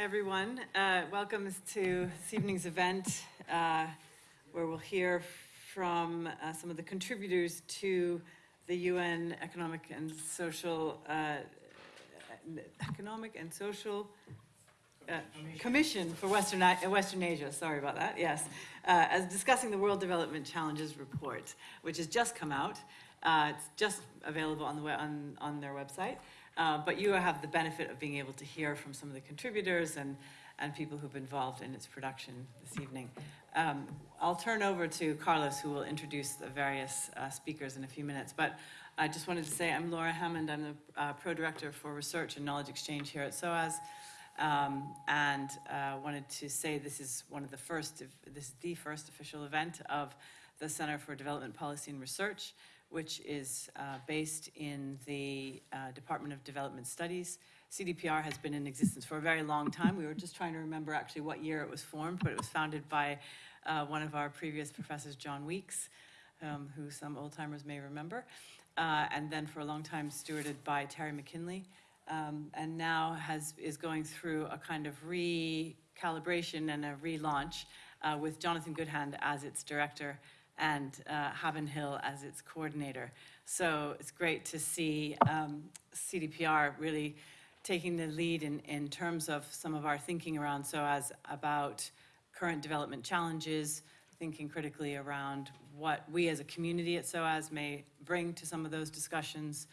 Everyone. Uh, Welcome to this evening's event, uh, where we'll hear from uh, some of the contributors to the UN Economic and Social, uh, Economic and Social uh, Commission for Western, Western Asia, sorry about that, yes, uh, as discussing the World Development Challenges Report, which has just come out. It's just available on the, on, on their website. Uh, But you have the benefit of being able to hear from some of the contributors and, and people who've been involved in its production this evening. Um, I'll turn over to Carlos, who will introduce the various uh, speakers in a few minutes. But I just wanted to say, I'm Laura Hammond, I'm the uh, Pro-Director for Research and Knowledge Exchange here at SOAS. Um, and uh, wanted to say this is one of the first, this is the first official event of the Center for Development Policy and Research, which is uh, based in the uh, Department of Development Studies. CDPR has been in existence for a very long time. We were just trying to remember actually what year it was formed, but it was founded by uh, one of our previous professors, John Weeks, um, who some old timers may remember, uh, and then for a long time stewarded by Terry McKinley um, and now has, is going through a kind of recalibration and a relaunch uh, with Jonathan Goodhand as its director and uh, Hill as its coordinator. So it's great to see um, CDPR really taking the lead in, in terms of some of our thinking around SOAS about current development challenges, thinking critically around what we as a community at SOAS may bring to some of those discussions,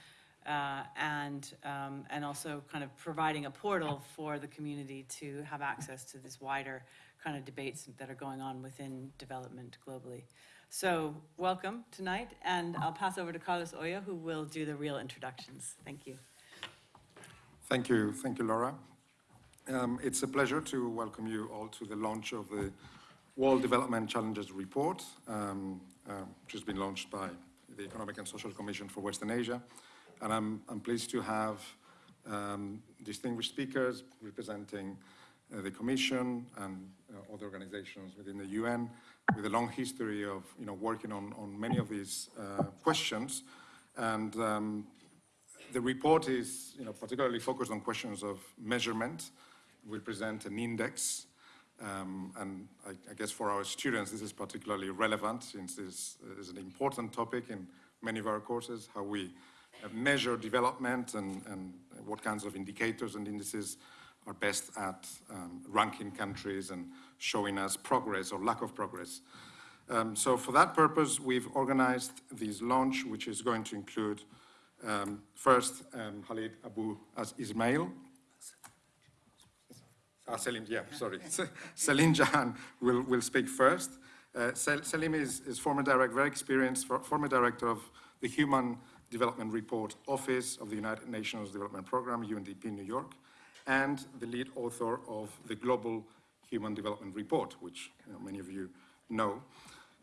uh, and, um, and also kind of providing a portal for the community to have access to this wider kind of debates that are going on within development globally. So welcome tonight, and I'll pass over to Carlos Oya, who will do the real introductions. Thank you. Thank you, thank you, Laura. Um, it's a pleasure to welcome you all to the launch of the World Development Challenges Report, um, uh, which has been launched by the Economic and Social Commission for Western Asia. And I'm, I'm pleased to have um, distinguished speakers representing uh, the Commission and uh, other organizations within the UN with a long history of you know, working on, on many of these uh, questions. And um, the report is you know, particularly focused on questions of measurement. We present an index, um, and I, I, guess for our students this is particularly relevant since this is an important topic in many of our courses, how we measure development and, and, what kinds of indicators and indices are best at um, ranking countries and showing us progress or lack of progress. Um, so for that purpose, we've organized this launch, which is going to include um, first um, Khalid Abu as Ismail. Ah, Selim, yeah, sorry. Selim Jahan will, will speak first. Uh, Selim is, is former director, very experienced, former director of the Human Development Report Office of the United Nations Development Program, UNDP New York, and the lead author of the Global Human Development Report, which you know, many of you know.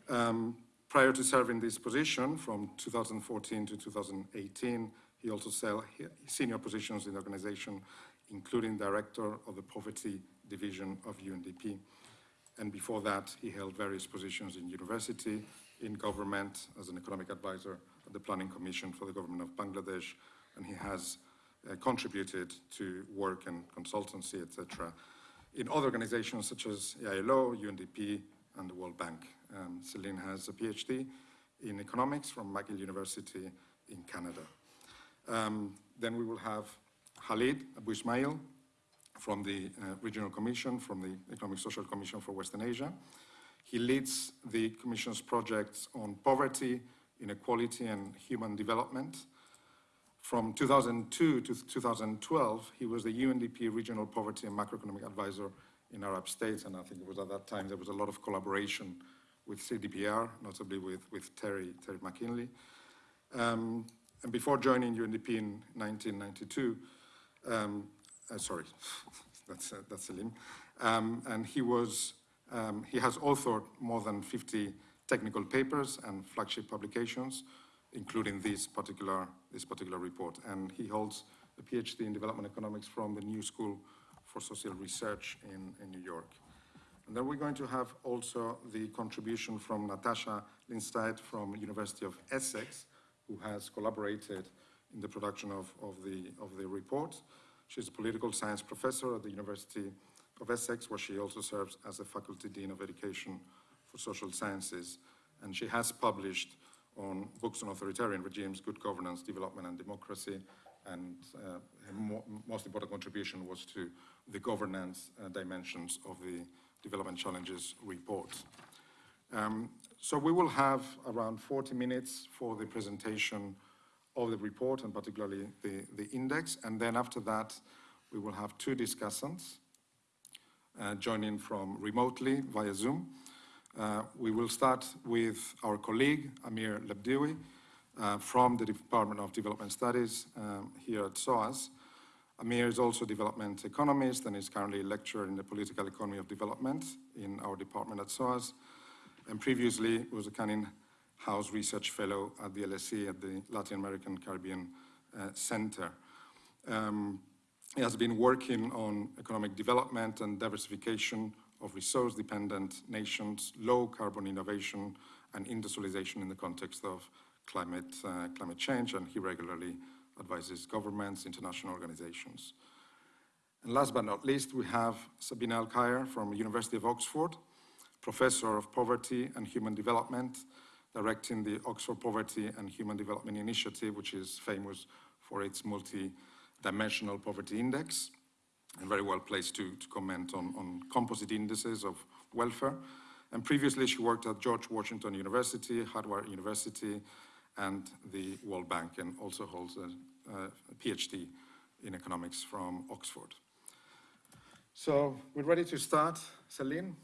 Um, prior to serving this position from 2014 to 2018, he also held senior positions in the organization, including director of the Poverty Division of UNDP. And before that, he held various positions in university, in government, as an economic advisor at the Planning Commission for the government of Bangladesh, and he has uh, contributed to work and consultancy, etc., in other organizations such as ILO, UNDP, and the World Bank. Um, Selim has a PhD in economics from McGill University in Canada. Um, then we will have Khalid Abu Ismail from the uh, Regional Commission, from the Economic Social Commission for Western Asia. He leads the Commission's projects on poverty, inequality, and human development. From 2002 to 2012, he was the UNDP Regional Poverty and Macroeconomic Advisor in Arab states, and I think it was at that time there was a lot of collaboration with CDPR, notably with, with Terry, Terry McKinley. Um, and before joining UNDP in 1992, um, uh, sorry, that's, uh, that's Selim, um, and he was, um, he has authored more than 50 technical papers and flagship publications, including this particular, this particular report. And he holds a PhD in development economics from the New School for Social Research in, in New York. And then we're going to have also the contribution from Natasha Lindstaedt from University of Essex, who has collaborated in the production of, of, the, of the report. She's a political science professor at the University of Essex, where she also serves as the Faculty Dean of Education for Social Sciences. And she has published on books on authoritarian regimes, good governance, development, and democracy. And uh, most important contribution was to the governance uh, dimensions of the Development Challenges report. Um, so we will have around 40 minutes for the presentation of the report and particularly the, the index. And then after that, we will have two discussants uh, joining from remotely via Zoom. Uh, we will start with our colleague, Amir Lebdioui, uh, from the Department of Development Studies um, here at SOAS. Amir is also a development economist and is currently a lecturer in the political economy of development in our department at SOAS. And previously was a Canning House Research Fellow at the LSE at the Latin American Caribbean uh, Center. Um, he has been working on economic development and diversification of resource-dependent nations, low carbon innovation and industrialization in the context of climate, uh, climate change, and he regularly advises governments, international organizations. And last but not least, we have Sabina Alkire from the University of Oxford, Professor of Poverty and Human Development, directing the Oxford Poverty and Human Development Initiative, which is famous for its multi-dimensional poverty index, and very well placed to, to comment on, on composite indices of welfare. And previously, she worked at George Washington University, Harvard University, and the World Bank, and also holds a, a PhD in economics from Oxford. So we're ready to start. Selim?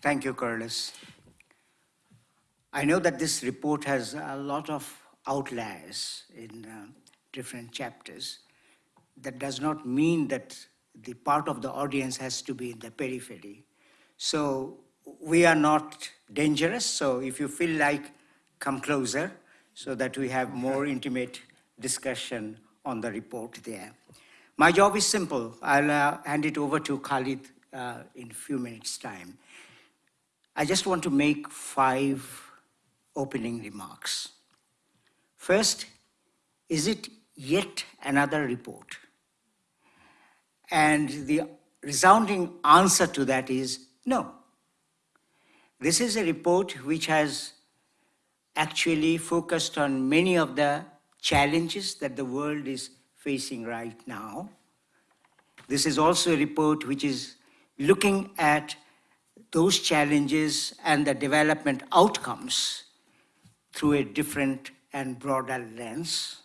Thank you, Carlos. I know that this report has a lot of outliers in uh, different chapters. That does not mean that the part of the audience has to be in the periphery. So we are not dangerous, so if you feel like, come closer so that we have more intimate discussion on the report there. My job is simple. I'll uh, hand it over to Khalid uh, in a few minutes' time. I just want to make five opening remarks. First, is it yet another report? And the resounding answer to that is no. This is a report which has actually focused on many of the challenges that the world is facing right now. This is also a report which is looking at those challenges and the development outcomes through a different and broader lens.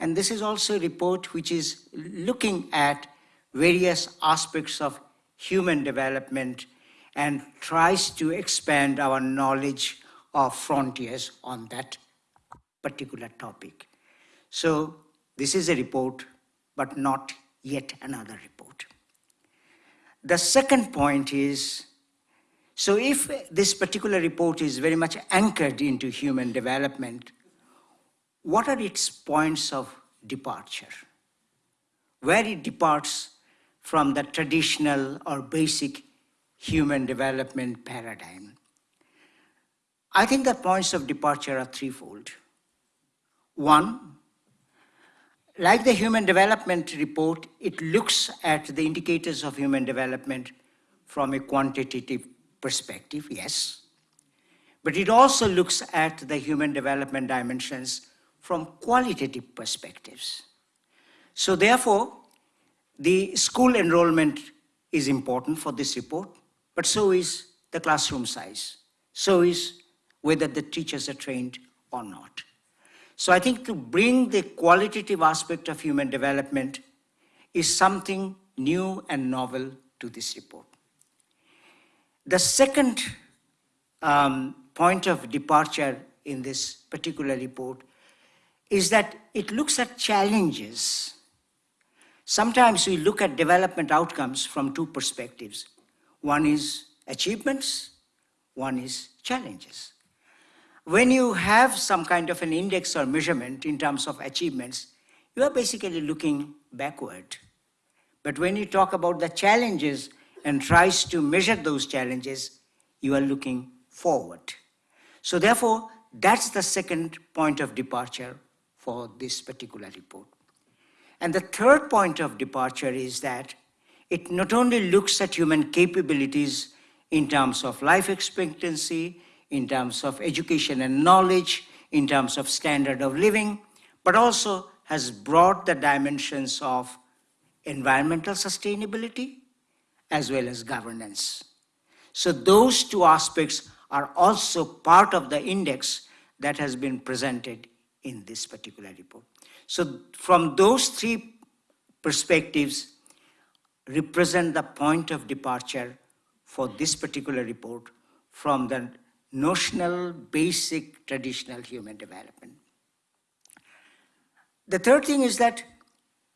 And this is also a report which is looking at various aspects of human development and tries to expand our knowledge of frontiers on that particular topic. So this is a report, but not yet another report. The second point is, so if this particular report is very much anchored into human development, what are its points of departure? Where it departs from the traditional or basic human development paradigm. I think the points of departure are threefold. One, like the Human Development Report, it looks at the indicators of human development from a quantitative perspective, yes. But it also looks at the human development dimensions from qualitative perspectives. So therefore, the school enrollment is important for this report, but so is the classroom size. So is whether the teachers are trained or not. So I think to bring the qualitative aspect of human development is something new and novel to this report. The second um, point of departure in this particular report is that it looks at challenges. Sometimes we look at development outcomes from two perspectives. One is achievements, one is challenges. When you have some kind of an index or measurement in terms of achievements, you are basically looking backward. But when you talk about the challenges and tries to measure those challenges, you are looking forward. So therefore, that's the second point of departure for this particular report. And the third point of departure is that it not only looks at human capabilities in terms of life expectancy, in terms of education and knowledge, in terms of standard of living, but also has brought the dimensions of environmental sustainability as well as governance. So those two aspects are also part of the index that has been presented in this particular report. So from those three perspectives represent the point of departure for this particular report from the notional, basic, traditional human development. The third thing is that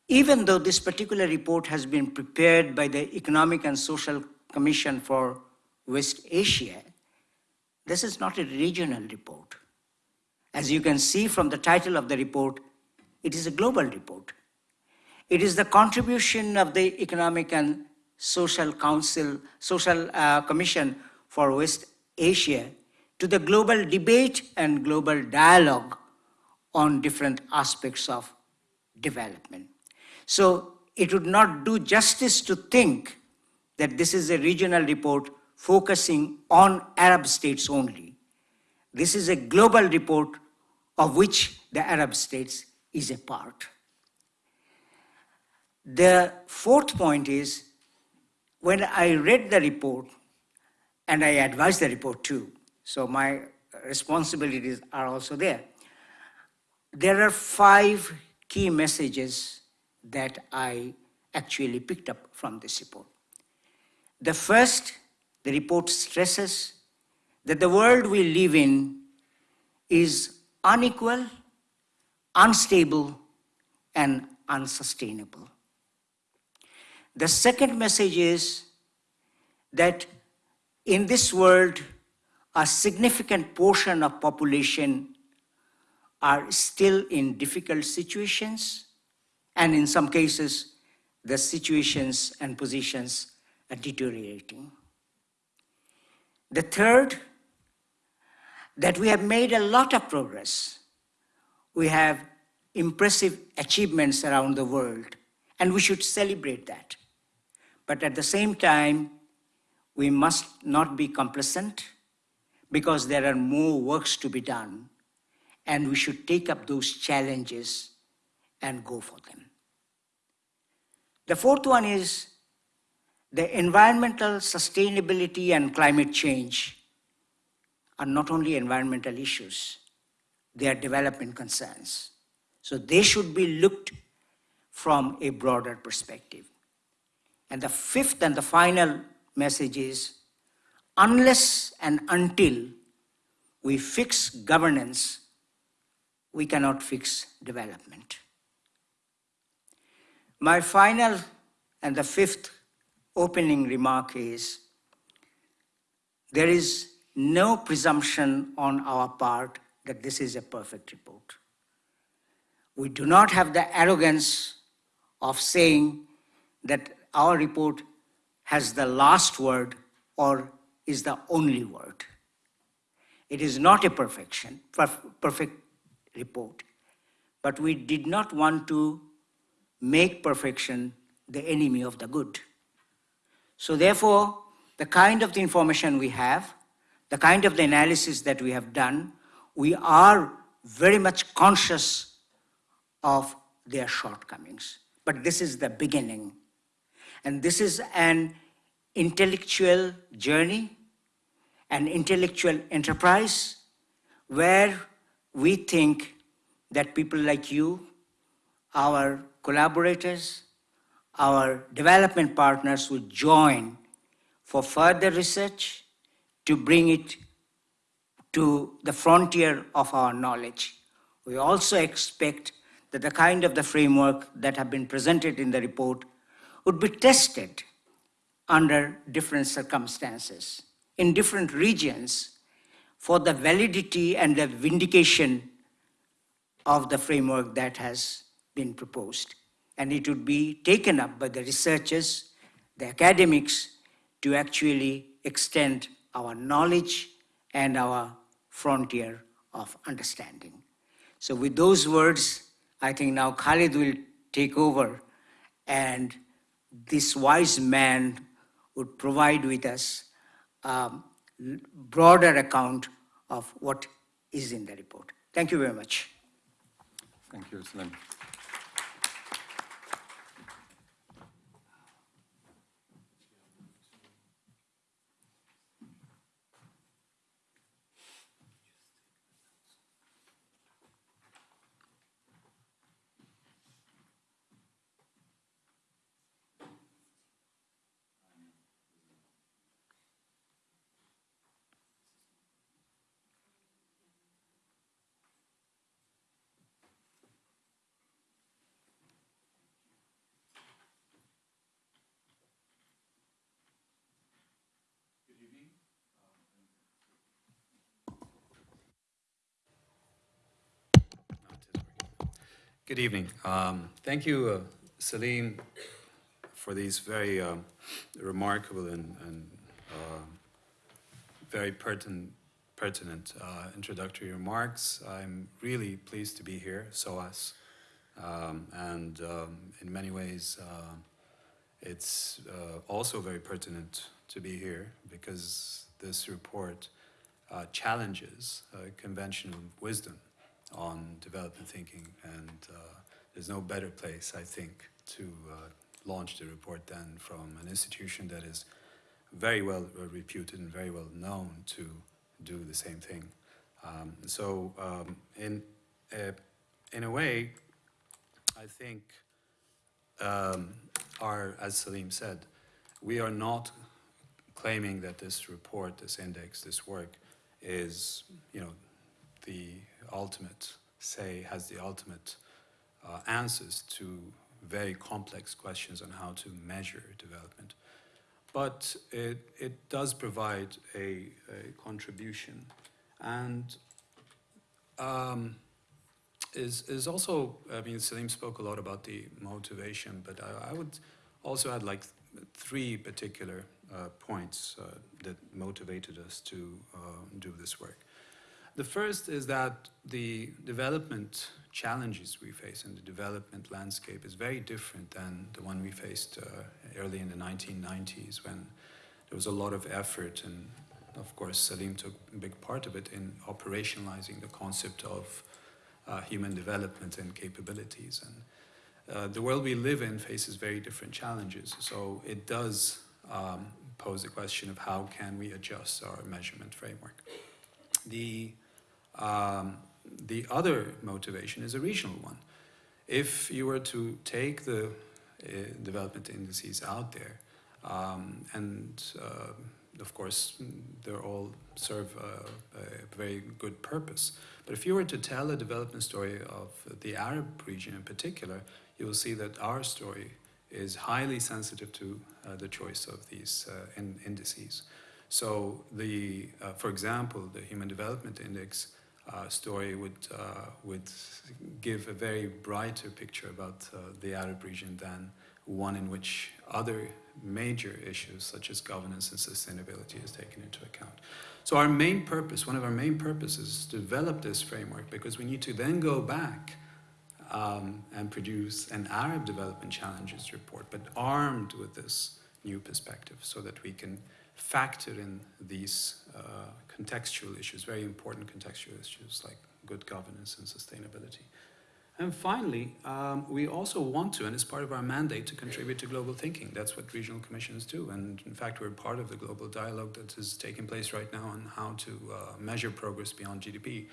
even though this particular report has been prepared by the Economic and Social Commission for West Asia, this is not a regional report. As you can see from the title of the report, it is a global report. It is the contribution of the Economic and Social Council, Social uh, Commission for West Asia to the global debate and global dialogue on different aspects of development. So it would not do justice to think that this is a regional report focusing on Arab states only. This is a global report of which the Arab states is a part. The fourth point is when I read the report, and I advised the report too, so my responsibilities are also there. There are five key messages that I actually picked up from this report. The first, the report stresses that the world we live in is unequal, unstable, and unsustainable. The second message is that in this world, a significant portion of population are still in difficult situations, and in some cases, the situations and positions are deteriorating. The third, that we have made a lot of progress. We have impressive achievements around the world, and we should celebrate that. But at the same time, we must not be complacent because there are more works to be done and we should take up those challenges and go for them. The fourth one is the environmental sustainability and climate change are not only environmental issues, they are development concerns. So they should be looked from a broader perspective. And the fifth and the final message is unless and until we fix governance, we cannot fix development. My final and the fifth opening remark is there is no presumption on our part that this is a perfect report. We do not have the arrogance of saying that our report has the last word or is the only word. It is not a perfection, perfect report, but we did not want to make perfection the enemy of the good. So therefore, the kind of the information we have, the kind of the analysis that we have done, we are very much conscious of their shortcomings. But this is the beginning. And this is an intellectual journey, an intellectual enterprise, where we think that people like you, our collaborators, our development partners will join for further research to bring it to the frontier of our knowledge. We also expect that the kind of the framework that have been presented in the report would be tested under different circumstances in different regions for the validity and the vindication of the framework that has been proposed. And it would be taken up by the researchers, the academics, to actually extend our knowledge and our frontier of understanding. So with those words, I think now Khalid will take over and this wise man would provide with us a broader account of what is in the report. Thank you very much. Thank you, Salim. Good evening. Um, Thank you, uh, Salim, for these very um, remarkable and and, uh, very pertinent pertinent uh, introductory remarks. I'm really pleased to be here, SOAS. Um, And um, in many ways, it's uh, also very pertinent to be here because this report uh, challenges uh, conventional wisdom on development thinking, and uh, there's no better place, I think, to uh, launch the report than from an institution that is very well reputed and very well known to do the same thing. Um, so, um, in uh, in a way, I think um, our, as Salim said, we are not claiming that this report, this index, this work is, you know, the ultimate, say, has the ultimate uh, answers to very complex questions on how to measure development. But it, it does provide a, a contribution and um, is, is also, I mean, Salim spoke a lot about the motivation, but I, I would also add like three particular uh, points uh, that motivated us to uh, do this work. The first is that the development challenges we face in the development landscape is very different than the one we faced uh, early in the 1990s when there was a lot of effort and of course Salim took a big part of it in operationalizing the concept of uh, human development and capabilities. And uh, the world we live in faces very different challenges. So it does um, pose the question of how can we adjust our measurement framework. The, um, the other motivation is a regional one. If you were to take the uh, development indices out there, um, and uh, of course, they all serve a, a, very good purpose. But if you were to tell a development story of the Arab region in particular, you will see that our story is highly sensitive to uh, the choice of these uh, in indices. So, the, uh, for example, the Human Development Index story would, uh, would give a very brighter picture about uh, the Arab region than one in which other major issues such as governance and sustainability is taken into account. So our main purpose, one of our main purposes is to develop this framework because we need to then go back um, and produce an Arab development challenges report, but armed with this new perspective so that we can factor in these uh, contextual issues, very important contextual issues like good governance and sustainability. And finally, um, we also want to, and it's part of our mandate, to contribute to global thinking. That's what regional commissions do. And in fact, we're part of the global dialogue that is taking place right now on how to uh, measure progress beyond GDP.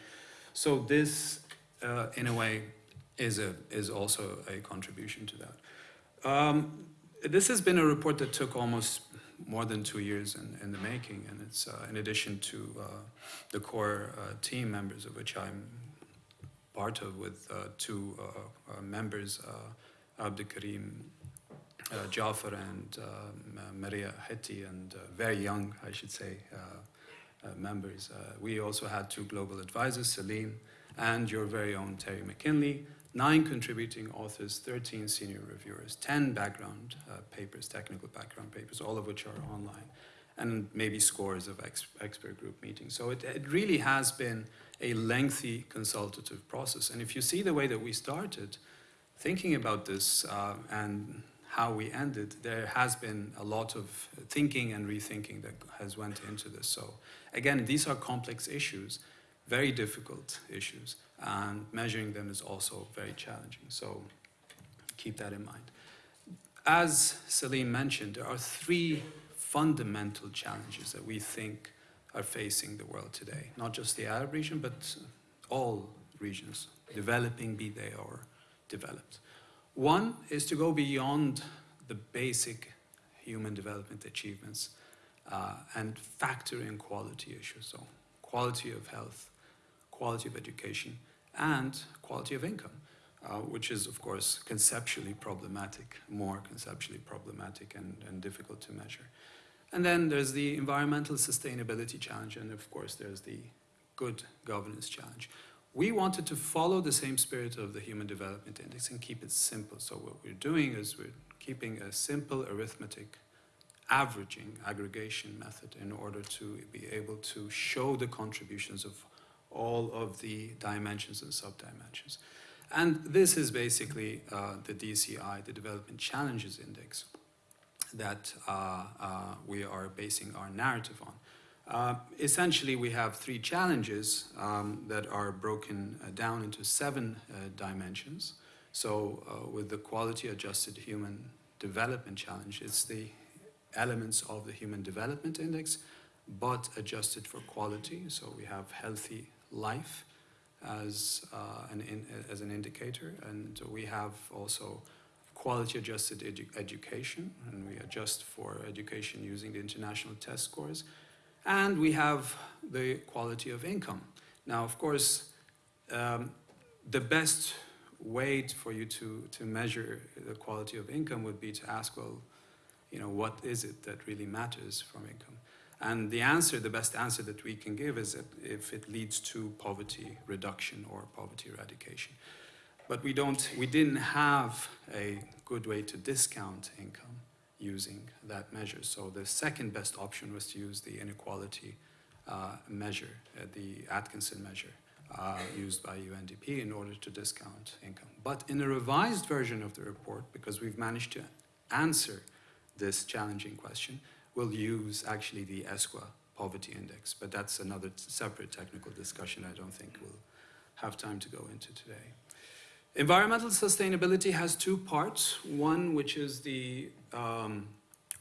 So this, uh, in a way, is, a, is also a contribution to that. Um, this has been a report that took almost more than two years in, in the making, and it's uh, in addition to uh, the core uh, team members of which I'm part of with uh, two uh, uh, members, Abdul Karim Jafar and Maria Heti, and very young, I should say, members. we also had two global advisors, Salim and your very own Terry McKinley, nine contributing authors, 13 senior reviewers, 10 background uh, papers, technical background papers, all of which are online, and maybe scores of ex expert group meetings. So it, it really has been a lengthy consultative process. And if you see the way that we started, thinking about this uh, and how we ended, there has been a lot of thinking and rethinking that has went into this. So again, these are complex issues, very difficult issues, and measuring them is also very challenging. So keep that in mind. As Salim mentioned, there are three fundamental challenges that we think are facing the world today. Not just the Arab region, but all regions, developing, be they or developed. One is to go beyond the basic human development achievements uh, and factor in quality issues. So, quality of health, quality of education, and quality of income, uh, which is, of course, conceptually problematic, more conceptually problematic and, and difficult to measure. And then there's the environmental sustainability challenge, and of course, there's the good governance challenge. We wanted to follow the same spirit of the Human Development Index and keep it simple. So, what we're doing is we're keeping a simple arithmetic averaging aggregation method in order to be able to show the contributions of all of the dimensions and subdimensions. And this is basically uh, the DCI, the Development Challenges Index, that uh, uh, we are basing our narrative on. Uh, essentially, we have three challenges um, that are broken uh, down into seven uh, dimensions. So, with the quality adjusted human development challenge, it's the elements of the Human Development Index, but adjusted for quality. So, we have healthy life as, uh, an, in, as an indicator, and we have also quality adjusted edu education, and we adjust for education using the international test scores. And we have the quality of income. Now, of course, um, the best way for you to, to measure the quality of income would be to ask, well, you know, what is it that really matters from income? And the answer, the best answer that we can give is if it leads to poverty reduction or poverty eradication. But we don't, we didn't have a good way to discount income using that measure. So the second best option was to use the inequality uh, measure, uh, the Atkinson measure, uh, used by UNDP in order to discount income. But in a revised version of the report, because we've managed to answer this challenging question, we'll use actually the ESCWA poverty index. But that's another separate technical discussion I don't think we'll have time to go into today. Environmental sustainability has two parts. One, which is the um,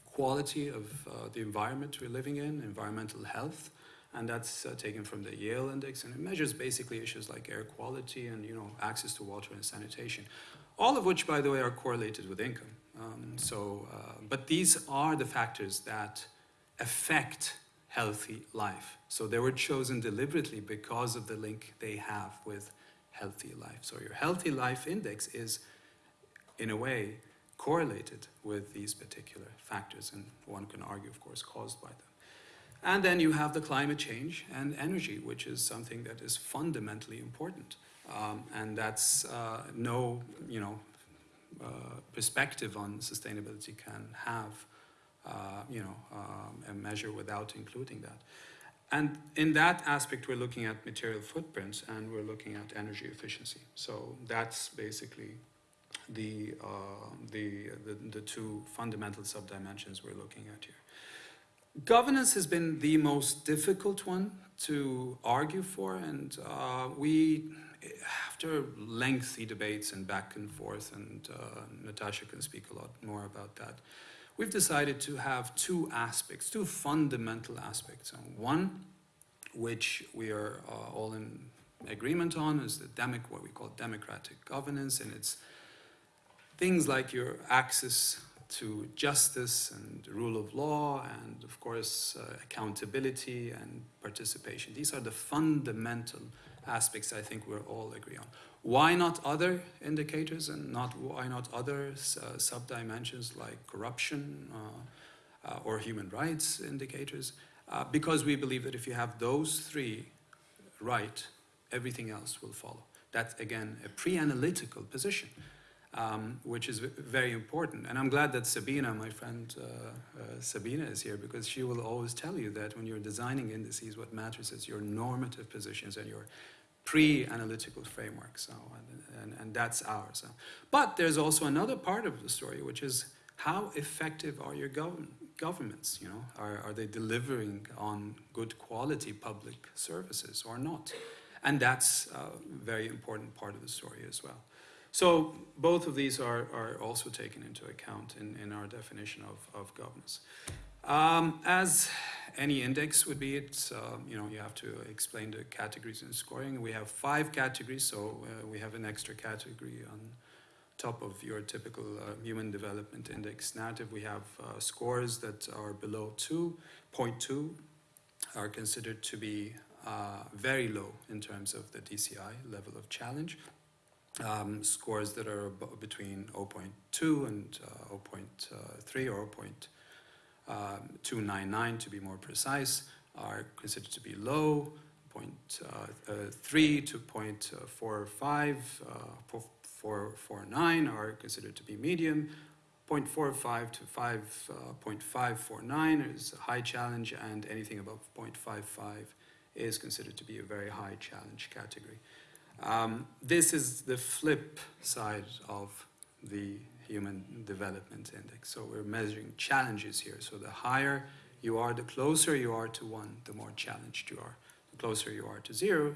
quality of uh, the environment we're living in, environmental health, and that's uh, taken from the Yale Index, and it measures basically issues like air quality and you know access to water and sanitation, all of which, by the way, are correlated with income. Um, so, uh, but these are the factors that affect healthy life. So they were chosen deliberately because of the link they have with healthy life. So your healthy life index is, in a way, correlated with these particular factors, and one can argue, of course, caused by them. And then you have the climate change and energy, which is something that is fundamentally important. Um, and that's uh, no, you know, perspective on sustainability can have, uh, you know, um, a measure without including that. And in that aspect, we're looking at material footprints and we're looking at energy efficiency. So that's basically the, uh, the, the, the, two fundamental subdimensions we're looking at here. Governance has been the most difficult one to argue for, and uh, we, after lengthy debates and back and forth, and uh, Natasha can speak a lot more about that, we've decided to have two aspects, two fundamental aspects. One, which we are uh, all in agreement on, is the democ what we call democratic governance, and it's things like your access to justice and rule of law, and of course uh, accountability and participation. These are the fundamental aspects I think we're all agree on. Why not other indicators and not why not other uh, sub-dimensions like corruption uh, uh, or human rights indicators? Uh, because we believe that if you have those three right, everything else will follow. That's again a pre-analytical position, um, which is very important. And I'm glad that Sabina, my friend uh, uh, Sabina, is here because she will always tell you that when you're designing indices, what matters is your normative positions and your pre-analytical framework. So, and, and, and that's ours. So. But there's also another part of the story, which is how effective are your govern governments? You know, are, are they delivering on good quality public services or not? And that's a very important part of the story as well. So both of these are, are also taken into account in, in our definition of, of governance. Um, as any index would be, it's, uh, you know, you have to explain the categories in scoring. We have five categories, so uh, we have an extra category on top of your typical uh, human development index narrative. We have uh, scores that are below 2.2 are considered to be uh, very low in terms of the DCI level of challenge. Um, scores that are between 0.2 and uh, 0.3 or 0.299 to be more precise are considered to be low. 0.3 to 0.45, uh, 449 are considered to be medium. 0.45 to 5, uh, 0.549 is a high challenge, and anything above 0.55 is considered to be a very high challenge category. Um, this is the flip side of the Human Development Index. So we're measuring challenges here. So the higher you are, the closer you are to one, the more challenged you are. The closer you are to zero,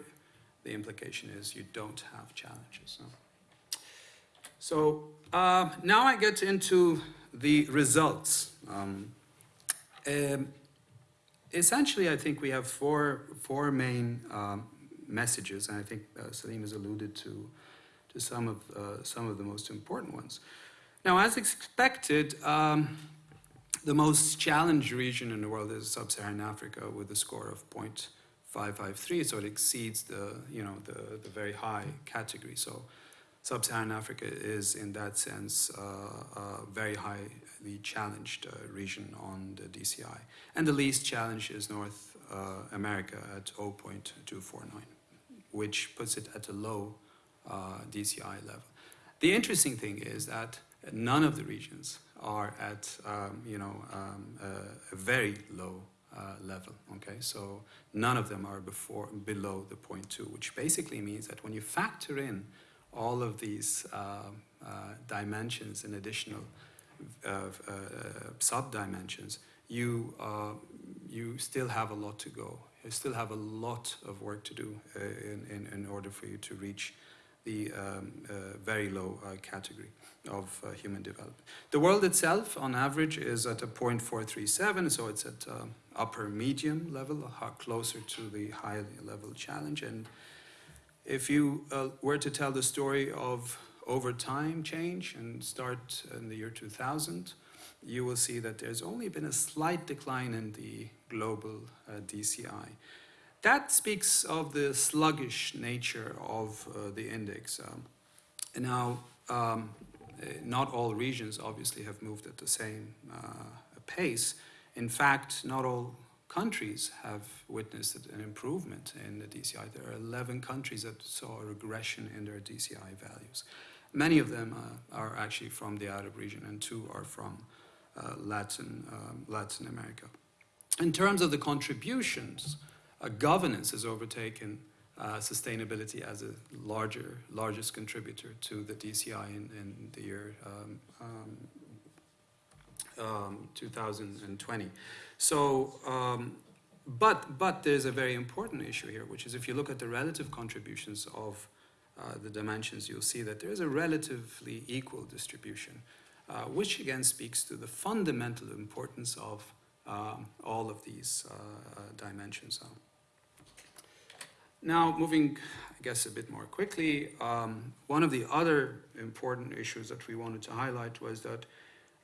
the implication is you don't have challenges. So, so uh, now I get into the results. Um, um, essentially, I think we have four, four main um, messages, and I think uh, Salim has alluded to, to some, of, uh, some of the most important ones. Now, as expected, um, the most challenged region in the world is sub-Saharan Africa with a score of 0.553, so it exceeds the, you know, the, the very high category. So sub-Saharan Africa is, in that sense, uh, a very highly challenged uh, region on the DCI. And the least challenged is North uh, America at 0.249, which puts it at a low uh, DCI level. The interesting thing is that none of the regions are at um, you know um, a, a, very low uh, level. Okay, so none of them are before below the point 0.2, which basically means that when you factor in all of these uh, uh, dimensions and additional uh, uh, sub dimensions, you uh, you still have a lot to go. You still have a lot of work to do in, in, in order for you to reach the um, uh, very low uh, category of uh, human development. The world itself, on average, is at a 0.437, so it's at um, upper medium level, closer to the high level challenge. And if you uh, were to tell the story of over time change and start in the year 2000, you will see that there's only been a slight decline in the global uh, DCI. That speaks of the sluggish nature of uh, the index. Um, now, um, not all regions obviously have moved at the same uh, pace. In fact, not all countries have witnessed an improvement in the DCI. There are 11 countries that saw a regression in their DCI values. Many of them uh, are actually from the Arab region, and two are from uh, Latin, um, Latin America. In terms of the contributions, governance has overtaken uh, sustainability as a larger, largest contributor to the DCI in, in the year um, um, um, 2020. So, um, but, but there's a very important issue here, which is if you look at the relative contributions of uh, the dimensions, you'll see that there's a relatively equal distribution, uh, which again speaks to the fundamental importance of um, all of these uh, uh dimensions. Now, moving, I guess, a bit more quickly, um, one of the other important issues that we wanted to highlight was that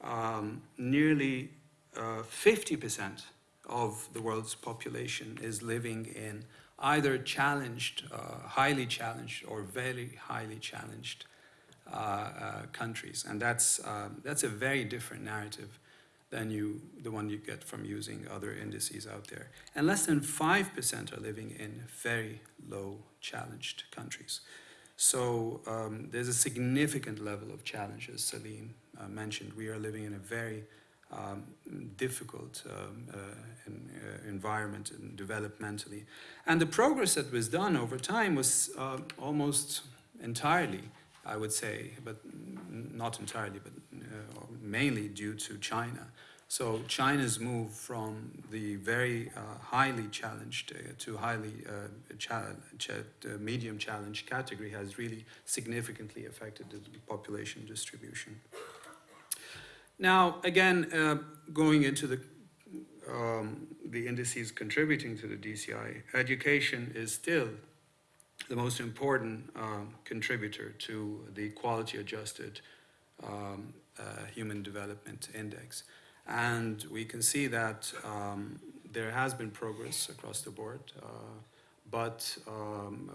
um, nearly uh, 50% of the world's population is living in either challenged, uh, highly challenged, or very highly challenged uh, uh countries. And that's, um, that's a very different narrative than you, the one you get from using other indices out there. And less than 5% are living in very low challenged countries. So um, there's a significant level of challenges Salim uh, mentioned. We are living in a very um, difficult um, uh, in, uh, environment and developmentally. And the progress that was done over time was uh, almost entirely, I would say, but not entirely, but uh, mainly due to China. So China's move from the very uh, highly challenged uh, to highly uh, cha- cha- uh, medium challenged category has really significantly affected the population distribution. Now, again, uh, going into the um, the indices contributing to the DCI, education is still the most important um, contributor to the quality adjusted um, human development index. And we can see that um, there has been progress across the board, uh, but um,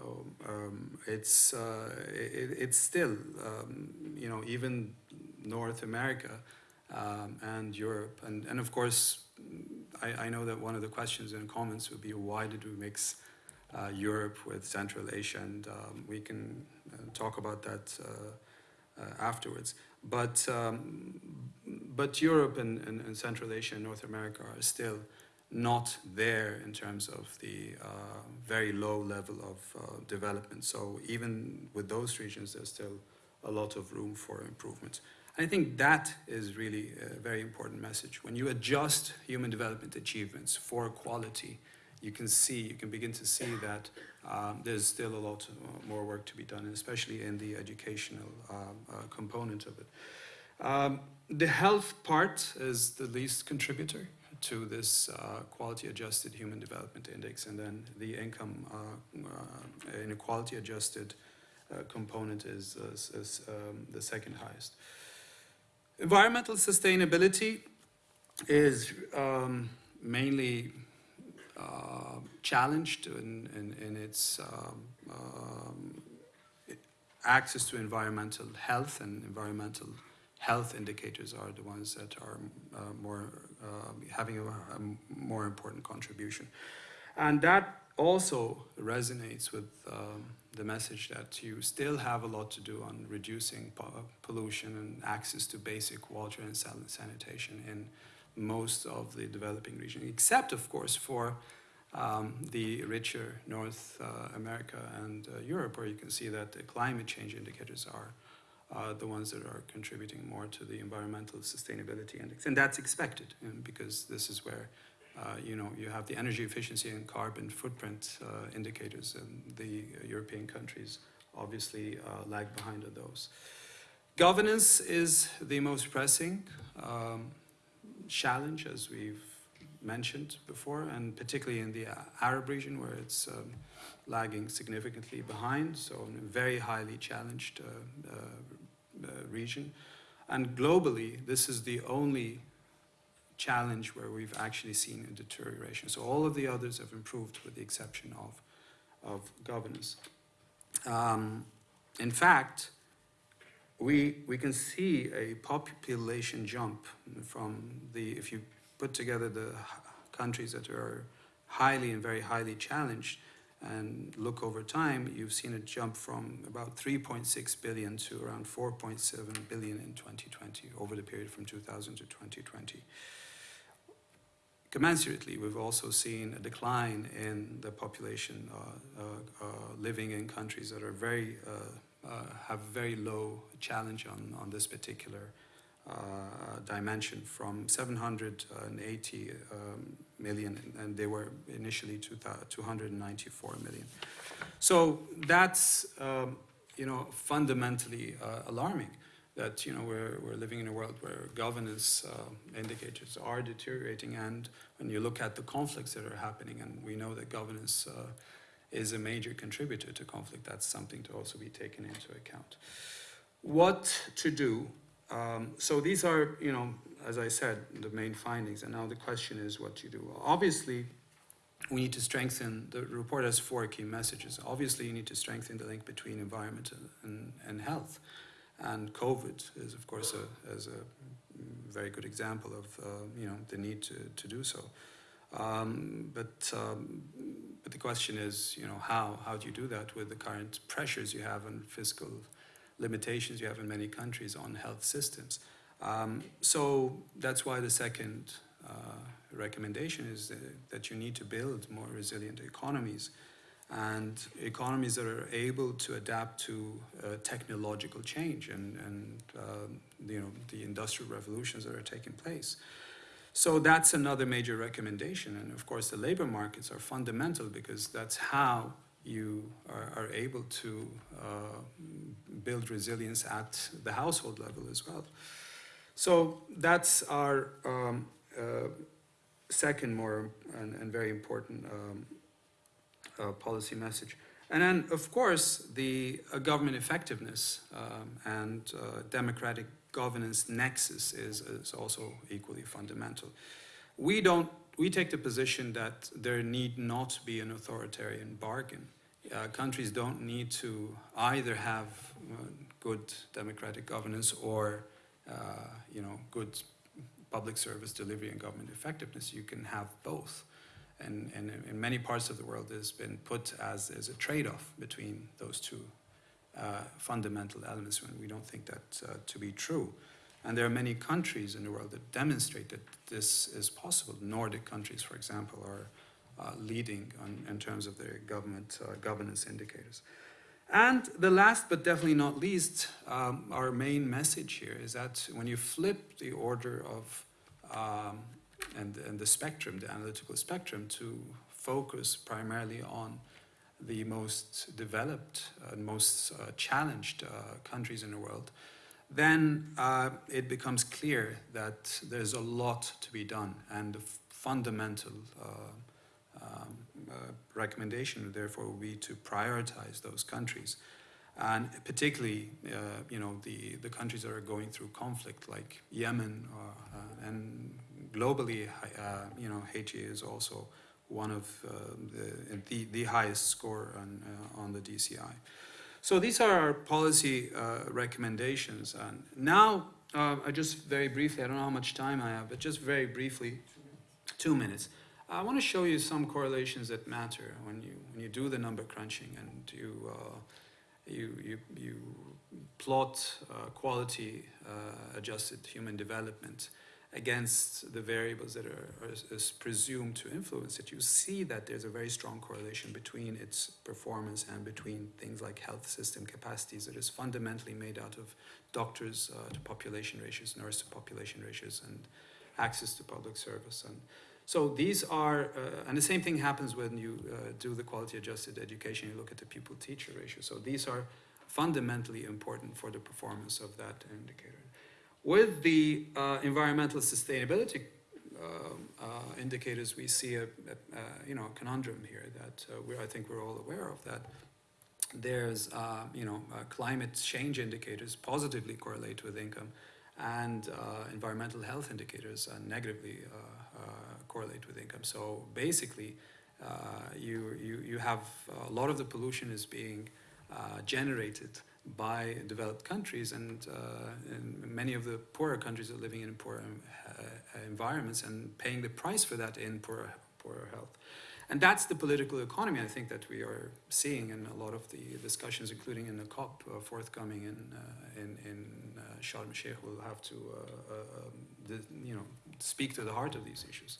um, it's, uh, it, it's still, um, you know, even North America um, and Europe, and, and of course, I, I know that one of the questions and comments would be why did we mix uh, Europe with Central Asia, and um, we can uh, talk about that uh, uh, afterwards. But um, but Europe and, and, and, Central Asia and North America are still not there in terms of the uh, very low level of uh, development. So even with those regions, there's still a lot of room for improvement. I think that is really a very important message. When you adjust human development achievements for quality, you can see, you can begin to see that um, there's still a lot more work to be done, especially in the educational um, uh, component of it. Um, the health part is the least contributor to this uh, quality adjusted human development index, and then the income uh, uh inequality adjusted uh, component is, is, is um, the second highest. Environmental sustainability is um, mainly uh, challenged in, in, in its um, um, access to environmental health and environmental health indicators are the ones that are uh, more uh, having a, a, more important contribution. And that also resonates with um, the message that you still have a lot to do on reducing po- pollution and access to basic water and sanitation in most of the developing region, except, of course, for um, the richer North uh, America and uh, Europe, where you can see that the climate change indicators are uh, the ones that are contributing more to the environmental sustainability index. And that's expected um, because this is where uh, you know, you have the energy efficiency and carbon footprint uh, indicators, and the European countries obviously uh, lag behind on those. Governance is the most pressing um, challenge, as we've mentioned before, and particularly in the Arab region where it's um, lagging significantly behind, so a very highly challenged uh, uh, uh, region. And globally, this is the only challenge where we've actually seen a deterioration. So all of the others have improved with the exception of, of governance. Um, in fact, we, we can see a population jump from the, if you put together the countries that are highly and very highly challenged, and look over time, you've seen a jump from about 3.6 billion to around 4.7 billion in 2020, over the period from 2000 to 2020. Commensurately, we've also seen a decline in the population uh, uh, uh, living in countries that are very, uh, have very low challenge on, on this particular uh, dimension from 780 um, million, and they were initially 294 million. So that's, um, you know, fundamentally uh, alarming that, you know, we're, we're living in a world where governance uh, indicators are deteriorating, and when you look at the conflicts that are happening, and we know that governance uh, is a major contributor to conflict, that's something to also be taken into account. What to do um, so these are, you know, as I said, the main findings. And now the question is what you do. Obviously, we need to strengthen, the report has four key messages. Obviously, you need to strengthen the link between environment and, and health. And COVID is, of course, a, as a very good example of, uh, you know, the need to, to do so. Um, but, um, but the question is, you know, how? How do you do that with the current pressures you have and fiscal limitations you have in many countries on health systems. Um, so that's why the second uh, recommendation is that, you need to build more resilient economies and economies that are able to adapt to uh, technological change and, and um, you know the industrial revolutions that are taking place. So that's another major recommendation, and of course the labor markets are fundamental because that's how you are, are able to uh, build resilience at the household level as well. So that's our um, uh, second more and, and very important um, uh, policy message. And then, of course, the uh, government effectiveness um, and uh, democratic governance nexus is, is also equally fundamental. We don't. We take the position that there need not be an authoritarian bargain. Uh, countries don't need to either have uh, good democratic governance or, uh, you know, good public service delivery and government effectiveness. You can have both and, and in many parts of the world it has been put as, as a trade-off between those two uh, fundamental elements when we don't think that uh, to be true. And there are many countries in the world that demonstrate that this is possible. Nordic countries, for example, are uh, leading on, in terms of their government uh, governance indicators. And the last but definitely not least, um, our main message here is that when you flip the order of um, and, and the spectrum, the analytical spectrum, to focus primarily on the most developed and most uh, challenged uh, countries in the world, then uh, it becomes clear that there's a lot to be done. And the fundamental uh, um, uh, recommendation, therefore, would be to prioritize those countries. And particularly, uh, you know, the, the countries that are going through conflict, like Yemen and globally, uh, you know, Haiti is also one of uh, the, the, the highest score on, uh, on the DCI. So these are our policy uh, recommendations. And now, uh, I just very briefly, I don't know how much time I have, but just very briefly, two minutes. I want to show you some correlations that matter when you when you do the number crunching and you uh, you, you you plot quality adjusted human development against the variables that are, are, presumed to influence it, you see that there's a very strong correlation between its performance and between things like health system capacities that is fundamentally made out of doctors uh, to population ratios, nurse to population ratios, and access to public service. And so these are, uh, and the same thing happens when you uh, do the quality adjusted education, you look at the pupil teacher ratio. So these are fundamentally important for the performance of that indicator. With the uh, environmental sustainability um, uh, indicators, we see a, a, a, you know conundrum here that uh, we I think we're all aware of that. There's uh, you know uh, climate change indicators positively correlate with income, and uh, environmental health indicators negatively correlate with income. So basically, you you you have a lot of the pollution is being generated by developed countries and, uh, and, many of the poorer countries are living in poor uh, environments and paying the price for that in poorer, poorer health. And that's the political economy I think that we are seeing in a lot of the discussions, including in the COP uh, forthcoming in, uh, in, in uh, Sharm el-Sheikh. We'll have to uh, um, the, you know, speak to the heart of these issues.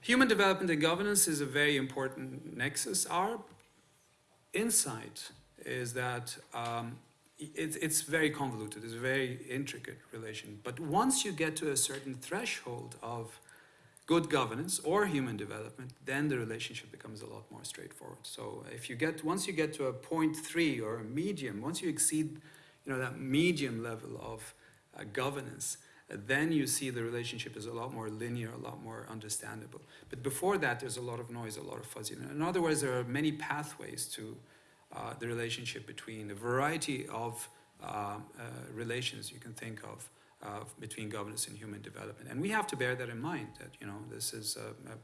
Human development and governance is a very important nexus. Our insight is that um, it, it's very convoluted, it's a very intricate relation. But once you get to a certain threshold of good governance or human development, then the relationship becomes a lot more straightforward. So if you get, once you get to a point three or a medium, once you exceed, you know, that medium level of uh, governance, uh, then you see the relationship is a lot more linear, a lot more understandable. But before that, there's a lot of noise, a lot of fuzziness. In other words, there are many pathways to uh, the relationship between a variety of uh, uh, relations you can think of between governance and human development. And we have to bear that in mind, that, you know, this is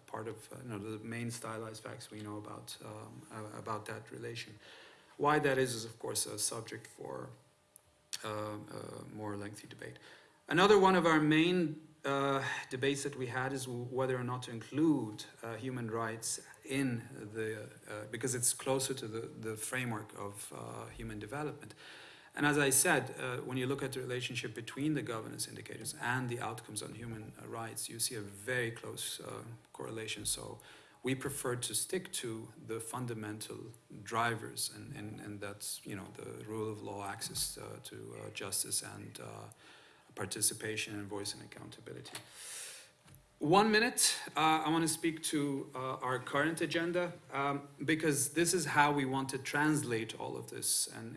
part of, you know, the main stylized facts we know about, um, about that relation. Why that is, is of course a subject for more lengthy debate. Another one of our main uh, debates that we had is whether or not to include uh, human rights in the, uh, because it's closer to the, the framework of uh, human development. And as I said, uh, when you look at the relationship between the governance indicators and the outcomes on human uh, rights, you see a very close correlation. So we prefer to stick to the fundamental drivers, and, and, and that's you know the rule of law, access uh, to uh, justice, and uh, participation and voice and accountability. One minute, uh, I want to speak to uh, our current agenda um, because this is how we want to translate all of this and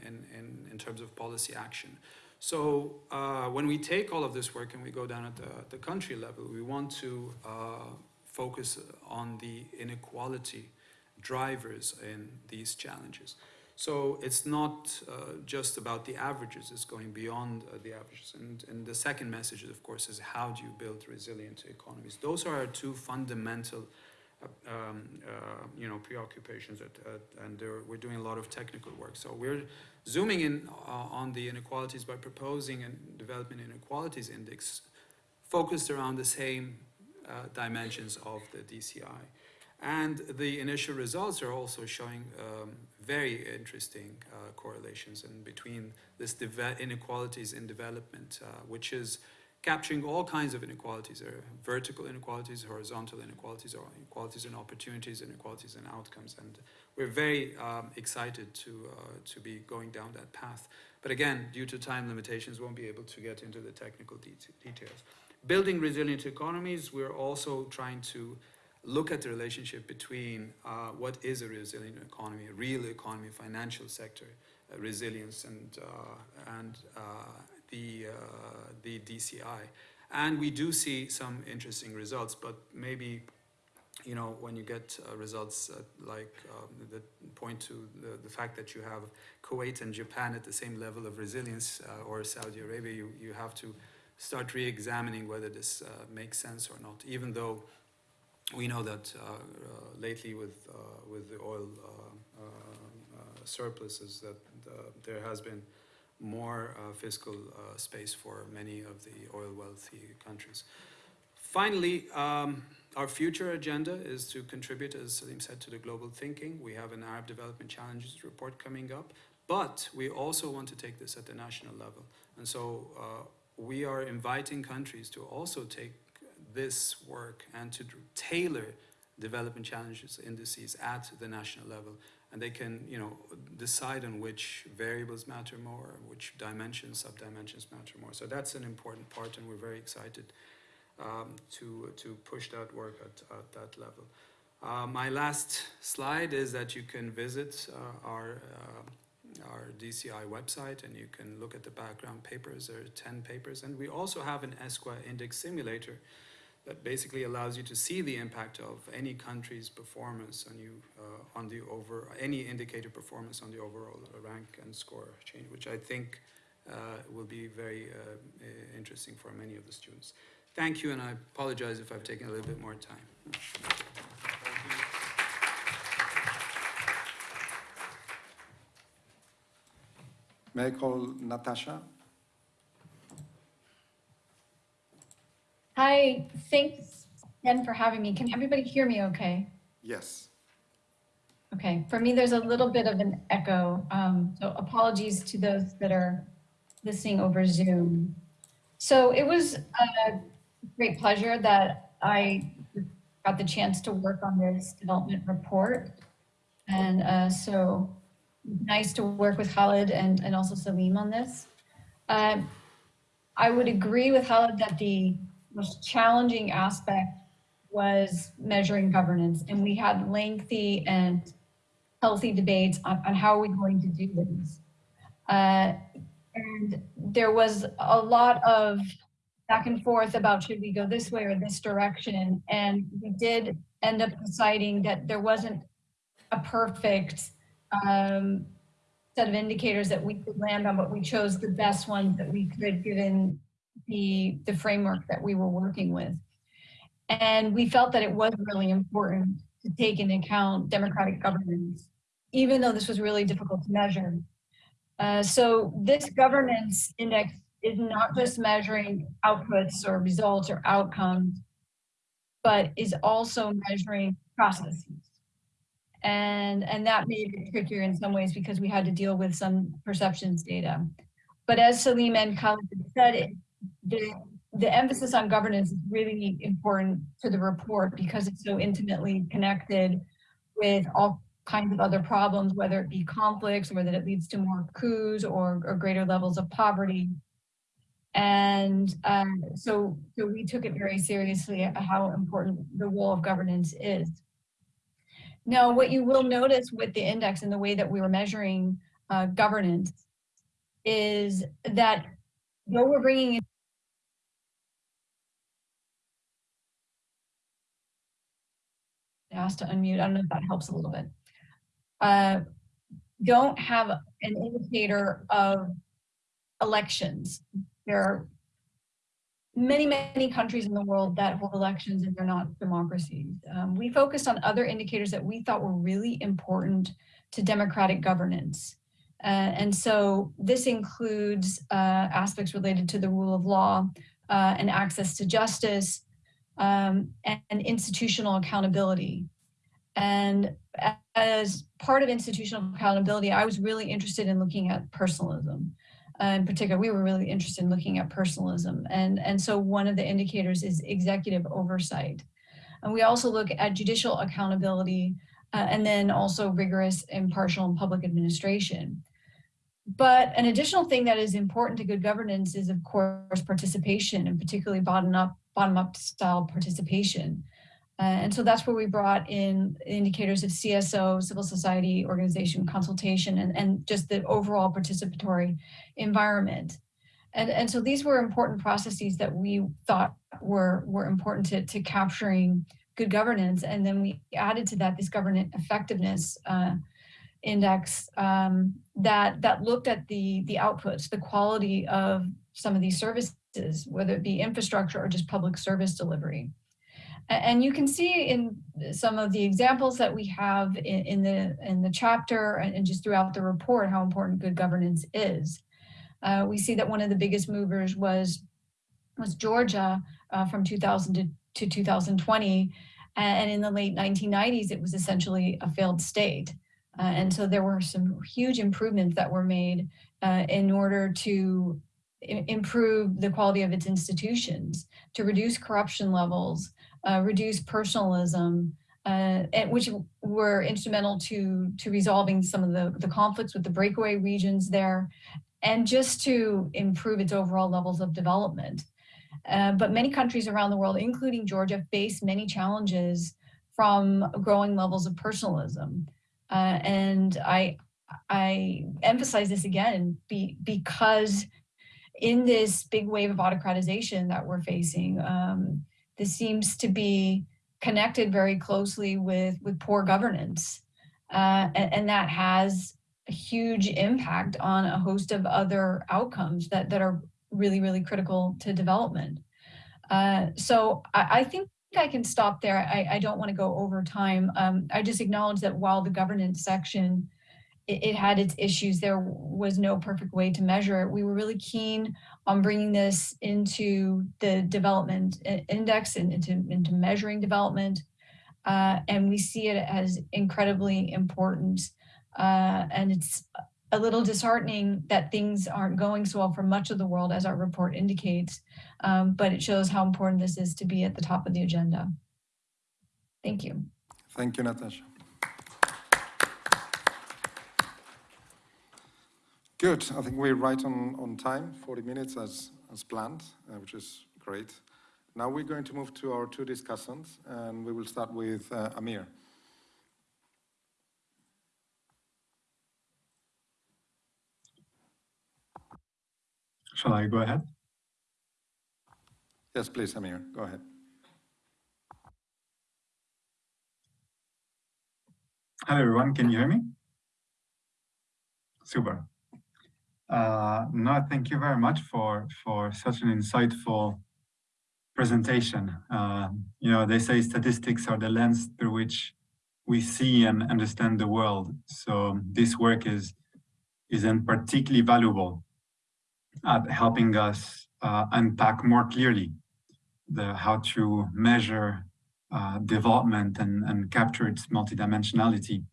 in, terms of policy action. So uh, when we take all of this work and we go down at the, the country level, we want to uh, focus on the inequality drivers in these challenges. So it's not uh, just about the averages, it's going beyond uh, the averages. And, and the second message, of course, is how do you build resilient economies? Those are our two fundamental uh, um, uh, you know, preoccupations, at, at, and we're doing a lot of technical work. So we're zooming in uh, on the inequalities by proposing a development inequalities index focused around the same uh, dimensions of the DCI. And the initial results are also showing um, very interesting uh, correlations in between this inequalities in development, uh, which is capturing all kinds of inequalities. There are vertical inequalities, horizontal inequalities, or inequalities in opportunities, inequalities in outcomes. And we're very um, excited to, uh, to be going down that path. But again, due to time limitations, won't be able to get into the technical de details. Building resilient economies, we're also trying to look at the relationship between uh, what is a resilient economy, a real economy, financial sector uh, resilience, and uh, and uh, the uh, the DCI. And we do see some interesting results, but maybe. You know, when you get results like um, that point to the, the fact that you have Kuwait and Japan at the same level of resilience, or Saudi Arabia, you, you have to start re-examining whether this makes sense or not, even though we know that uh, uh, lately with, uh, with the oil surpluses that there has been more fiscal space for many of the oil wealthy countries. Finally, um, our future agenda is to contribute, as Selim said, to the global thinking. We have an Arab Development Challenges report coming up, but we also want to take this at the national level. And so uh, we are inviting countries to also take this work and to tailor development challenges indices at the national level and they can you know decide on which variables matter more which dimensions subdimensions matter more so that's an important part and we're very excited um, to to push that work at, at that level uh, my last slide is that you can visit uh, our uh, our DCI website and you can look at the background papers. There are 10 papers. And we also have an ESCWA index simulator that basically allows you to see the impact of any country's performance on you uh, on the over any indicator performance on the overall rank and score change, which I think uh, will be very uh, interesting for many of the students. Thank you, and I apologize if I've taken a little bit more time. May I call Natasha? Hi, thanks again for having me. Can everybody hear me okay? Yes. Okay, for me, there's a little bit of an echo, um, so apologies to those that are listening over Zoom. So it was a great pleasure that I got the chance to work on this development report. And uh, so nice to work with Khalid and, and also Selim on this. Uh, I would agree with Khalid that the most challenging aspect was measuring governance. And we had lengthy and healthy debates on, on how are we going to do this. Uh, and there was a lot of back and forth about should we go this way or this direction. And we did end up deciding that there wasn't a perfect um, set of indicators that we could land on, but we chose the best ones that we could given the, the framework that we were working with. And we felt that it was really important to take into account democratic governance, even though this was really difficult to measure. Uh, so this governance index is not just measuring outputs or results or outcomes, but is also measuring processes. And, and that made it trickier in some ways because we had to deal with some perceptions data. But as Selim and Khalid said, it, the, the emphasis on governance is really important to the report because it's so intimately connected with all kinds of other problems, whether it be conflicts, or whether it leads to more coups or, or greater levels of poverty. And um, so, so we took it very seriously uh, how important the role of governance is. Now, what you will notice with the index and the way that we were measuring uh, governance is that though we're bringing asked to unmute. I don't know if that helps a little bit. Uh, don't have an indicator of elections. There are many, many countries in the world that hold elections and they're not democracies. Um, we focused on other indicators that we thought were really important to democratic governance. Uh, and so this includes uh, aspects related to the rule of law uh, and access to justice um, and, institutional accountability. And as part of institutional accountability, I was really interested in looking at personalism. Uh, in particular, we were really interested in looking at personalism. And, and so one of the indicators is executive oversight. And we also look at judicial accountability uh, and then also rigorous, impartial, and public administration. But an additional thing that is important to good governance is, of course, participation, and particularly bottom-up bottom-up style participation. Uh, and so that's where we brought in indicators of CSO, civil society organization consultation, and, and just the overall participatory environment. And, and so these were important processes that we thought were, were important to, to capturing good governance. And then we added to that this governance effectiveness uh, index um, that, that looked at the, the outputs, the quality of some of these services, whether it be infrastructure or just public service delivery. And you can see in some of the examples that we have in, in the in the chapter and just throughout the report how important good governance is. Uh, we see that one of the biggest movers was was Georgia uh, from 2000 to, to 2020. And in the late 1990s, it was essentially a failed state. Uh, and so there were some huge improvements that were made uh, in order to improve the quality of its institutions, to reduce corruption levels, uh, reduce personalism, uh, and which were instrumental to to resolving some of the, the conflicts with the breakaway regions there, and just to improve its overall levels of development. Uh, but many countries around the world, including Georgia, face many challenges from growing levels of personalism. Uh, and I, I emphasize this again be, because in this big wave of autocratization that we're facing, um, this seems to be connected very closely with, with poor governance. Uh, and, and, that has a huge impact on a host of other outcomes that, that are really, really critical to development. Uh, so I, I, think I can stop there. I, I don't want to go over time. Um, I just acknowledge that while the governance section it, it, had its issues. There was no perfect way to measure it. We were really keen on bringing this into the development index and into, into measuring development. Uh, and we see it as incredibly important. Uh, and it's a little disheartening that things aren't going so well for much of the world as our report indicates, um, but it shows how important this is to be at the top of the agenda. Thank you. Thank you, Natasha. Good. I think we're right on, on time, 40 minutes as, as planned, uh, which is great. Now we're going to move to our two discussants, and we will start with uh, Amir. Shall I go ahead? Yes, please, Amir, go ahead. Hello, everyone. Can you hear me? Super. Uh, no, thank you very much for, for such an insightful presentation. Uh, you know, they say statistics are the lens through which we see and understand the world. So this work is, is then particularly valuable at helping us uh, unpack more clearly the how to measure uh, development and, and capture its multidimensionality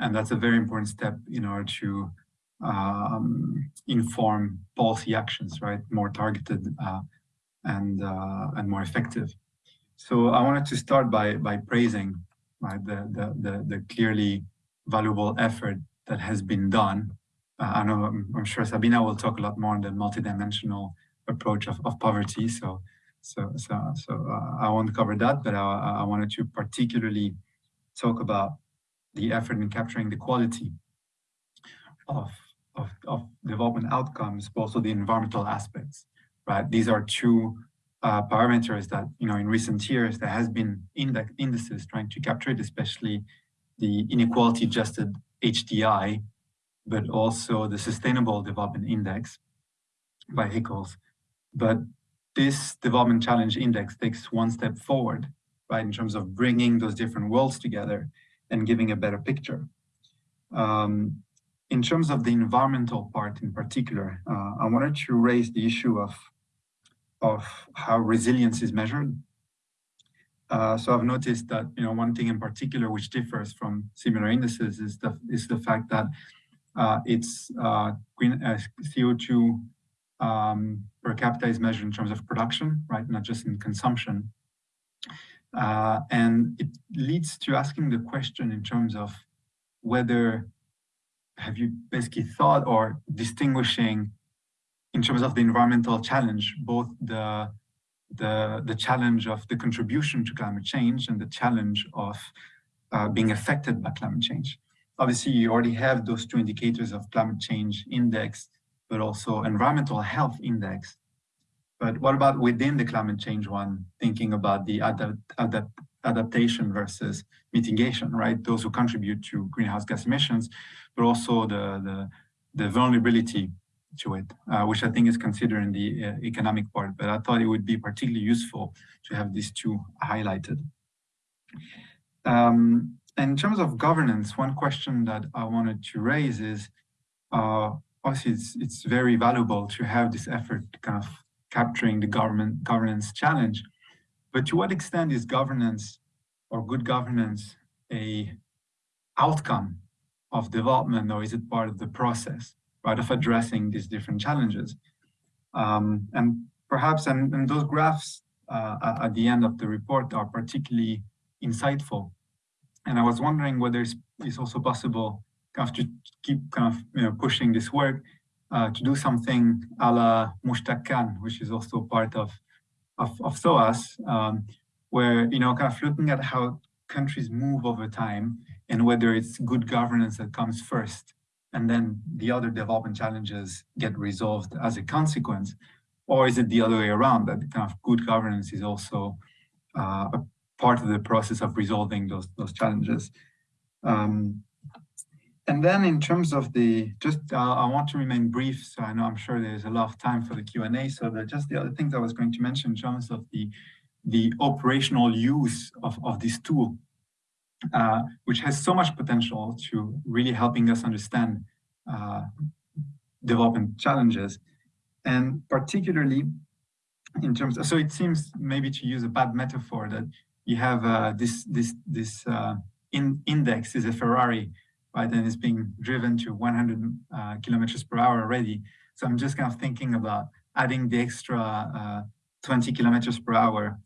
And that's a very important step in order to um, inform policy actions, right? More targeted uh, and uh, and more effective. So I wanted to start by by praising right, the, the, the, the clearly valuable effort that has been done. Uh, I know I'm, I'm, sure Sabina will talk a lot more on the multidimensional approach of, of poverty. So so so so uh, I won't cover that, but I, I wanted to particularly talk about the effort in capturing the quality of of, of development outcomes, but also the environmental aspects, right? These are two uh, parameters that, you know, in recent years, there has been index indices trying to capture it, especially the inequality adjusted HDI, but also the Sustainable Development Index by Hickel's. But this Development Challenge Index takes one step forward, right, in terms of bringing those different worlds together and giving a better picture. Um, in terms of the environmental part in particular, uh, I wanted to raise the issue of, of how resilience is measured. Uh, so I've noticed that you know one thing in particular which differs from similar indices is the is the fact that it's uh, green uh, CO2 um, per capita is measured in terms of production, right, not just in consumption. Uh, and it leads to asking the question in terms of whether have you basically thought or distinguishing in terms of the environmental challenge, both the, the, the challenge of the contribution to climate change and the challenge of uh, being affected by climate change. Obviously, you already have those two indicators of climate change index, but also environmental health index. But what about within the climate change one, thinking about the adapt, adapt, adaptation versus mitigation, right? Those who contribute to greenhouse gas emissions, but also the, the, the vulnerability to it, uh, which I think is considered in the uh, economic part, but I thought it would be particularly useful to have these two highlighted. Um, in terms of governance, one question that I wanted to raise is, uh, obviously it's, it's very valuable to have this effort kind of capturing the government governance challenge, but to what extent is governance or good governance a outcome of development or is it part of the process, right, of addressing these different challenges? Um, and perhaps, and, and those graphs uh, at the end of the report are particularly insightful. And I was wondering whether it's, it's also possible kind of to keep kind of you know, pushing this work uh, to do something a la Mushtaq Khan, which is also part of of, of SOAS, um, where, you know, kind of looking at how countries move over time and whether it's good governance that comes first and then the other development challenges get resolved as a consequence, or is it the other way around that kind of good governance is also uh, a part of the process of resolving those, those challenges. Um, and then in terms of the, just uh, I want to remain brief, so I know I'm sure there's a lot of time for the Q&A, so that just the other things I was going to mention in terms of the, the operational use of, of this tool, uh, which has so much potential to really helping us understand uh, development challenges. And particularly in terms of, so it seems maybe to use a bad metaphor that you have uh, this, this, this uh, in, index is a Ferrari right? And it's being driven to 100 uh, kilometers per hour already. So I'm just kind of thinking about adding the extra uh, 20 kilometers per hour.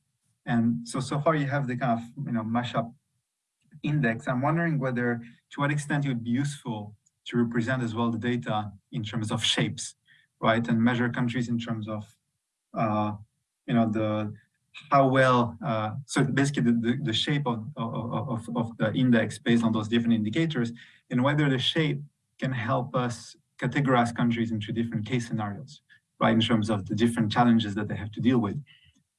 And so, so far you have the kind of, you know, mashup index. I'm wondering whether, to what extent it would be useful to represent as well the data in terms of shapes, right? And measure countries in terms of, uh, you know, the how well, uh, so basically the, the, the shape of, of, of, the index based on those different indicators and whether the shape can help us categorize countries into different case scenarios, right, in terms of the different challenges that they have to deal with.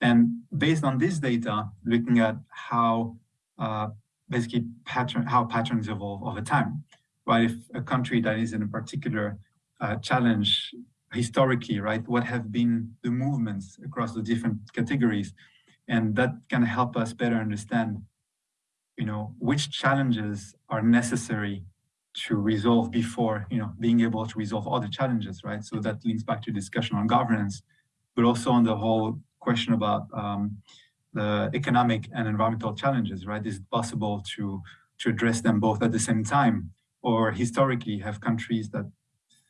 And based on this data, looking at how uh, basically pattern, how patterns evolve over time, right? If a country that is in a particular uh, challenge historically, right? What have been the movements across the different categories? And that can help us better understand, you know, which challenges are necessary to resolve before, you know, being able to resolve other challenges, right? So that links back to discussion on governance, but also on the whole question about um, the economic and environmental challenges, right? Is it possible to, to address them both at the same time or historically have countries that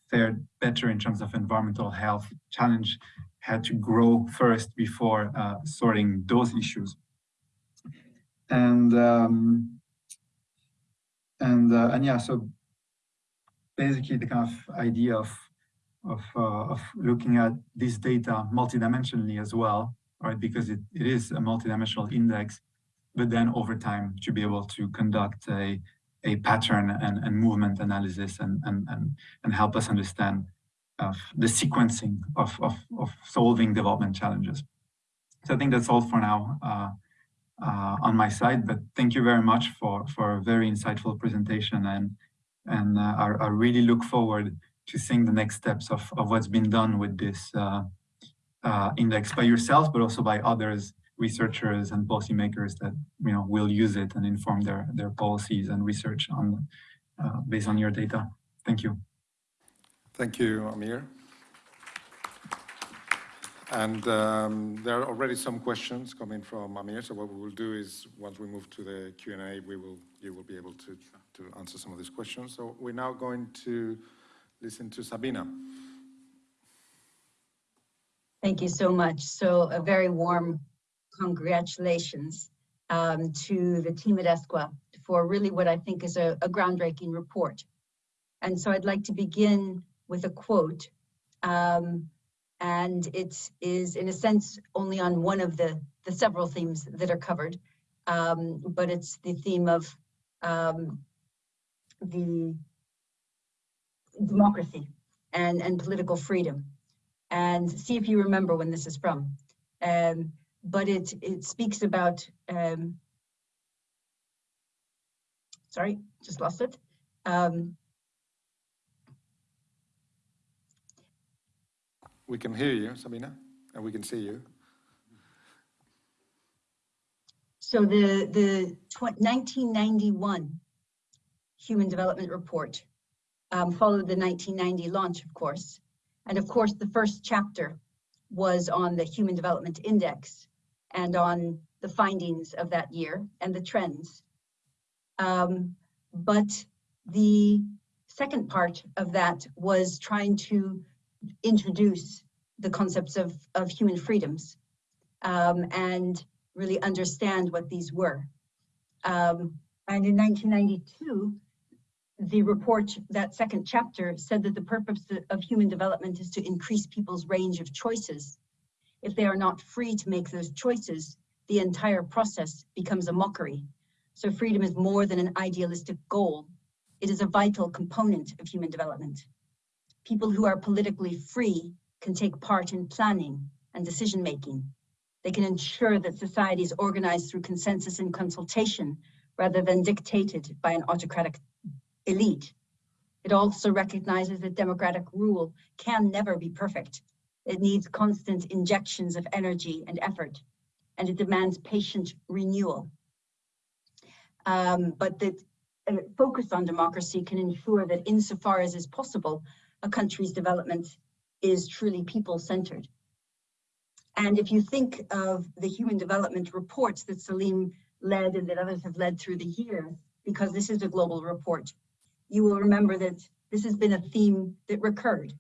fared better in terms of environmental health challenge had to grow first before uh, sorting those issues. And um, and uh, and yeah, so basically the kind of idea of of uh, of looking at this data multidimensionally as well, right? Because it, it is a multidimensional index, but then over time to be able to conduct a a pattern and, and movement analysis and, and, and, and help us understand uh, the sequencing of, of, of solving development challenges. So I think that's all for now uh, uh, on my side, but thank you very much for, for a very insightful presentation and, and uh, I, I, really look forward to seeing the next steps of, of what's been done with this uh, uh, index by yourself, but also by others researchers and policymakers that you know will use it and inform their their policies and research on uh, based on your data. Thank you. Thank you, Amir. And um, there are already some questions coming from Amir. So what we will do is, once we move to the Q&A, we will you will be able to to answer some of these questions. So we're now going to listen to Sabina. Thank you so much. So a very warm congratulations um, to the team at ESCWA for really what I think is a, a, groundbreaking report. And so I'd like to begin with a quote. Um, and it is in a sense only on one of the, the several themes that are covered, um, but it's the theme of um, the democracy and, and political freedom. And see if you remember when this is from. Um, but it, it speaks about, um, sorry, just lost it. Um, we can hear you, Sabina, and we can see you. So the, the 1991 Human Development Report um, followed the 1990 launch, of course. And of course, the first chapter was on the Human Development Index, and on the findings of that year and the trends. Um, but the second part of that was trying to introduce the concepts of, of human freedoms um, and really understand what these were. Um, and in 1992, the report, that second chapter, said that the purpose of human development is to increase people's range of choices if they are not free to make those choices, the entire process becomes a mockery. So freedom is more than an idealistic goal. It is a vital component of human development. People who are politically free can take part in planning and decision making. They can ensure that society is organized through consensus and consultation rather than dictated by an autocratic elite. It also recognizes that democratic rule can never be perfect it needs constant injections of energy and effort, and it demands patient renewal. Um, but that uh, focus on democracy can ensure that insofar as is possible, a country's development is truly people-centered. And if you think of the human development reports that Selim led and that others have led through the year, because this is a global report, you will remember that this has been a theme that recurred.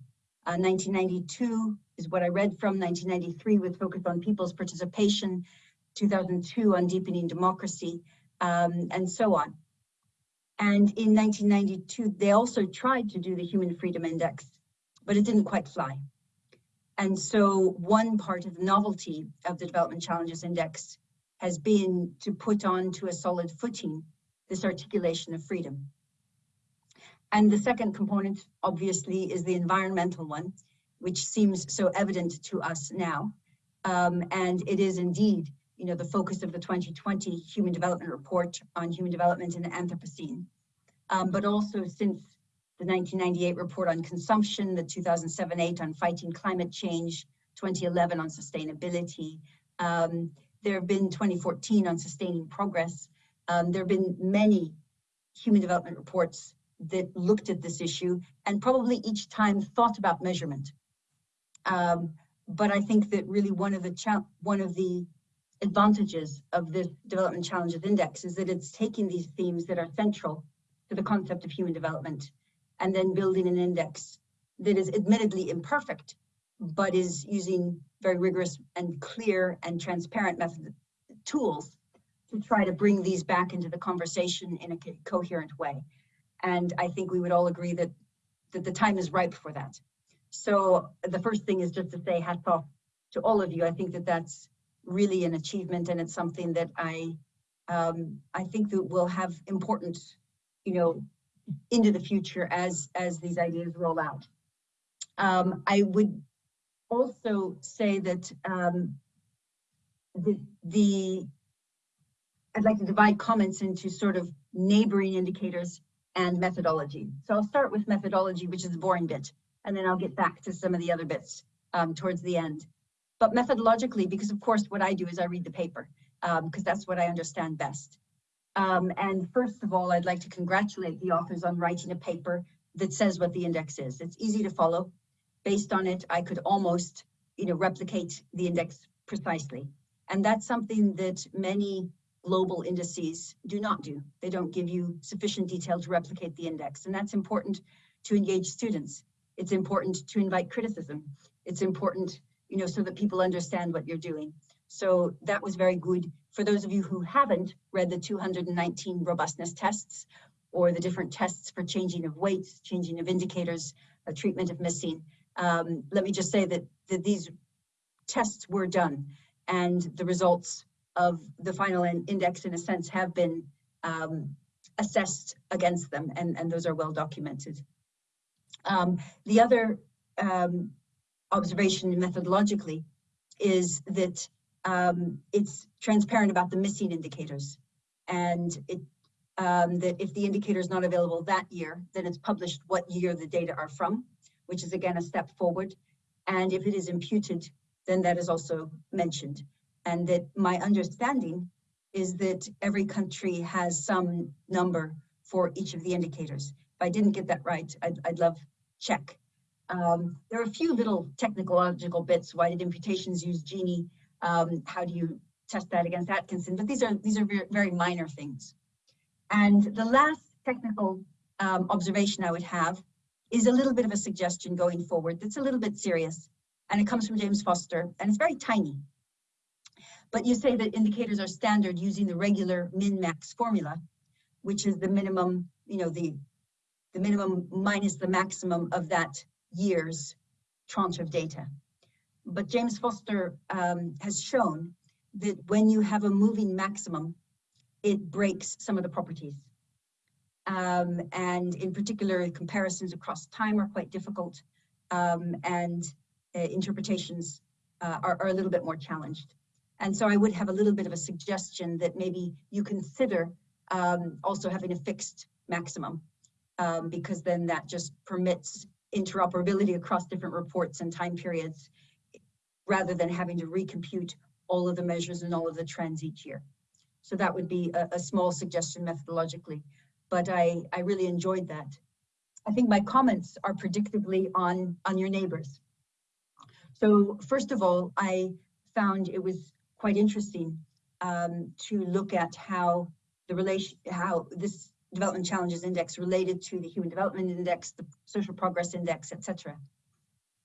Uh, 1992 is what I read from 1993 with focus on people's participation, 2002 on deepening democracy, um, and so on. And in 1992, they also tried to do the Human Freedom Index, but it didn't quite fly. And so one part of the novelty of the Development Challenges Index has been to put onto a solid footing this articulation of freedom. And the second component, obviously, is the environmental one, which seems so evident to us now. Um, and it is indeed, you know, the focus of the 2020 Human Development Report on Human Development in the Anthropocene. Um, but also since the 1998 report on consumption, the 2007-8 on fighting climate change, 2011 on sustainability. Um, there have been 2014 on sustaining progress. Um, there have been many human development reports that looked at this issue and probably each time thought about measurement. Um, but I think that really one of the one of the advantages of this Development Challenges Index is that it's taking these themes that are central to the concept of human development, and then building an index that is admittedly imperfect, but is using very rigorous and clear and transparent method tools to try to bring these back into the conversation in a co- coherent way. And I think we would all agree that, that the time is ripe for that. So the first thing is just to say hats off to all of you. I think that that's really an achievement and it's something that I, um, I think that will have important, you know, into the future as, as these ideas roll out. Um, I would also say that, um, the, the, I'd like to divide comments into sort of neighboring indicators and methodology. So I'll start with methodology, which is the boring bit, and then I'll get back to some of the other bits um, towards the end. But methodologically, because of course what I do is I read the paper, because that's what I understand best. Um, and first of all, I'd like to congratulate the authors on writing a paper that says what the index is. It's easy to follow. Based on it, I could almost, you know, replicate the index precisely. And that's something that many global indices do not do. They don't give you sufficient detail to replicate the index. And that's important to engage students. It's important to invite criticism. It's important, you know, so that people understand what you're doing. So that was very good. For those of you who haven't read the 219 robustness tests or the different tests for changing of weights, changing of indicators, uh, treatment of missing, um, let me just say that, that these tests were done and the results of the final in- index in a sense have been um, assessed against them and, and those are well documented. Um, the other um, observation methodologically is that um, it's transparent about the missing indicators and it um, that if the indicator is not available that year, then it's published what year the data are from, which is again a step forward. And if it is imputed, then that is also mentioned. And that my understanding is that every country has some number for each of the indicators. If I didn't get that right, I'd, I'd love check. Um, there are a few little technological bits. Why did imputations use Gini? Um, how do you test that against Atkinson? But these are these are very, very minor things. And the last technical um, observation I would have is a little bit of a suggestion going forward that's a little bit serious. And it comes from James Foster, and it's very tiny. But you say that indicators are standard using the regular min-max formula, which is the minimum, you know, the, the minimum minus the maximum of that year's tranche of data. But James Foster um, has shown that when you have a moving maximum, it breaks some of the properties. Um, and in particular, comparisons across time are quite difficult um, and uh, interpretations uh, are, are a little bit more challenged. And so I would have a little bit of a suggestion that maybe you consider um, also having a fixed maximum um, because then that just permits interoperability across different reports and time periods rather than having to recompute all of the measures and all of the trends each year. So that would be a, a small suggestion methodologically, but I, I really enjoyed that. I think my comments are predictably on, on your neighbors. So first of all, I found it was quite interesting um, to look at how the relation, how this development challenges index related to the human development index, the social progress index, etc.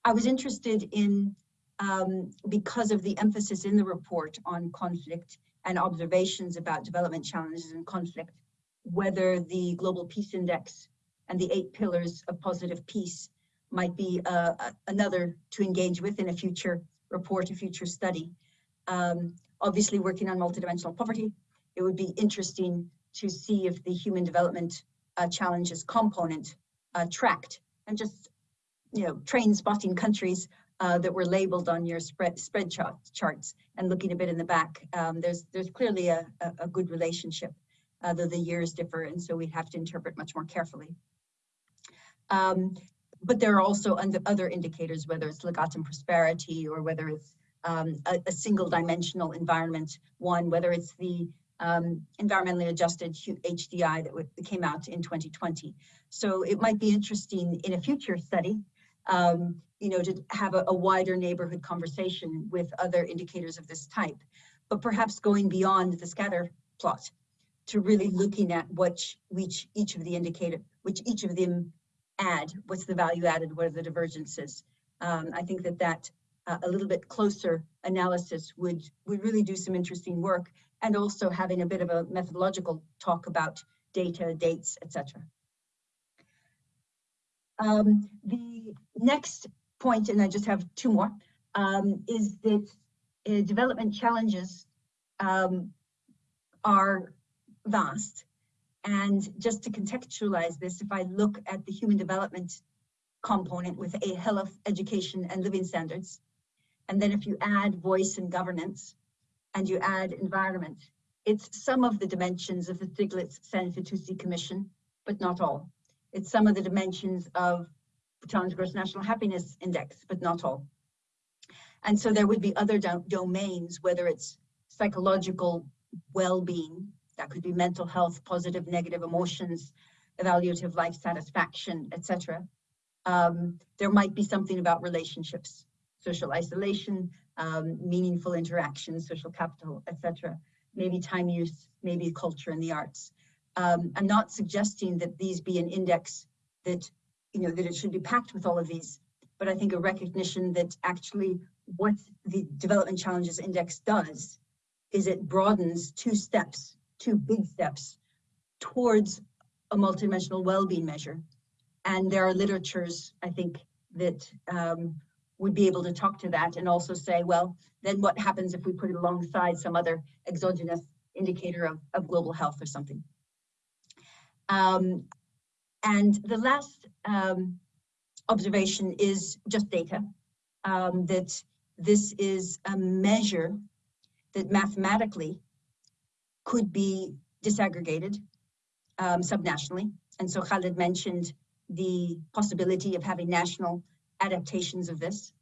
I was interested in, um, because of the emphasis in the report on conflict and observations about development challenges and conflict, whether the Global Peace Index and the eight pillars of positive peace might be uh, another to engage with in a future report, a future study. Um, obviously working on multidimensional poverty, it would be interesting to see if the human development uh, challenges component uh, tracked and just, you know, train spotting countries uh, that were labeled on your spread spread chart, charts and looking a bit in the back. Um, there's there's clearly a, a, a good relationship, uh, though the years differ, and so we have to interpret much more carefully. Um, but there are also other indicators, whether it's legatum prosperity or whether it's um, a, a, single dimensional environment one, whether it's the um, environmentally adjusted HDI that came out in 2020. So it might be interesting in a future study, um, you know, to have a, a, wider neighborhood conversation with other indicators of this type, but perhaps going beyond the scatter plot to really looking at which, which each of the indicator, which each of them add, what's the value added, what are the divergences. Um, I think that that uh, a little bit closer analysis would, would really do some interesting work and also having a bit of a methodological talk about data, dates, etc. Um, the next point, and I just have two more, um, is that uh, development challenges um, are vast. And just to contextualize this, if I look at the human development component with a health, education, and living standards, and then if you add voice and governance, and you add environment, it's some of the dimensions of the Stiglitz-Sen-Fitoussi Commission, but not all. It's some of the dimensions of Bhutan's Gross National Happiness Index, but not all. And so there would be other do domains, whether it's psychological well-being, that could be mental health, positive, negative emotions, evaluative life satisfaction, etc. Um, there might be something about relationships, social isolation, um, meaningful interactions, social capital, etc. Maybe time use, maybe culture and the arts. Um, I'm not suggesting that these be an index that, you know, that it should be packed with all of these, but I think a recognition that actually what the Development Challenges Index does is it broadens two steps, two big steps towards a multidimensional well-being measure. And there are literatures, I think, that um, would be able to talk to that and also say, well, then what happens if we put it alongside some other exogenous indicator of, of global health or something? Um, and the last um, observation is just data, um, that this is a measure that mathematically could be disaggregated um, subnationally. And so Khalid mentioned the possibility of having national adaptations of this.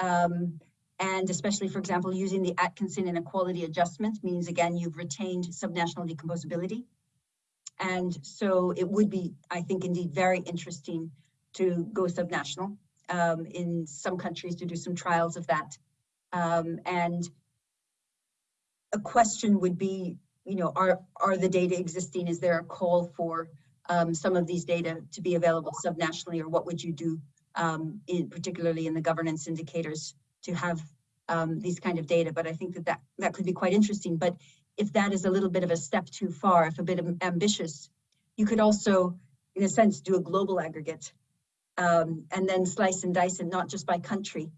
Um, and especially, for example, using the Atkinson inequality adjustment means, again, you've retained subnational decomposability. And so it would be, I think, indeed very interesting to go subnational um, in some countries to do some trials of that. Um, and a question would be, you know, are, are the data existing? Is there a call for um, some of these data to be available subnationally or what would you do um, in, particularly in the governance indicators to have um, these kind of data? But I think that, that that could be quite interesting. But if that is a little bit of a step too far, if a bit ambitious, you could also, in a sense, do a global aggregate um, and then slice and dice it not just by country,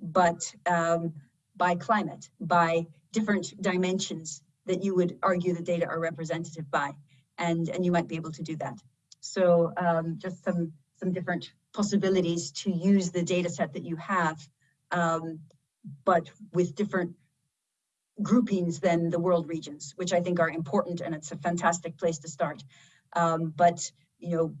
but um, by climate, by different dimensions that you would argue the data are representative by, and, and you might be able to do that. So um, just some, some different possibilities to use the data set that you have, um, but with different groupings than the world regions, which I think are important and it's a fantastic place to start. Um, but, you know,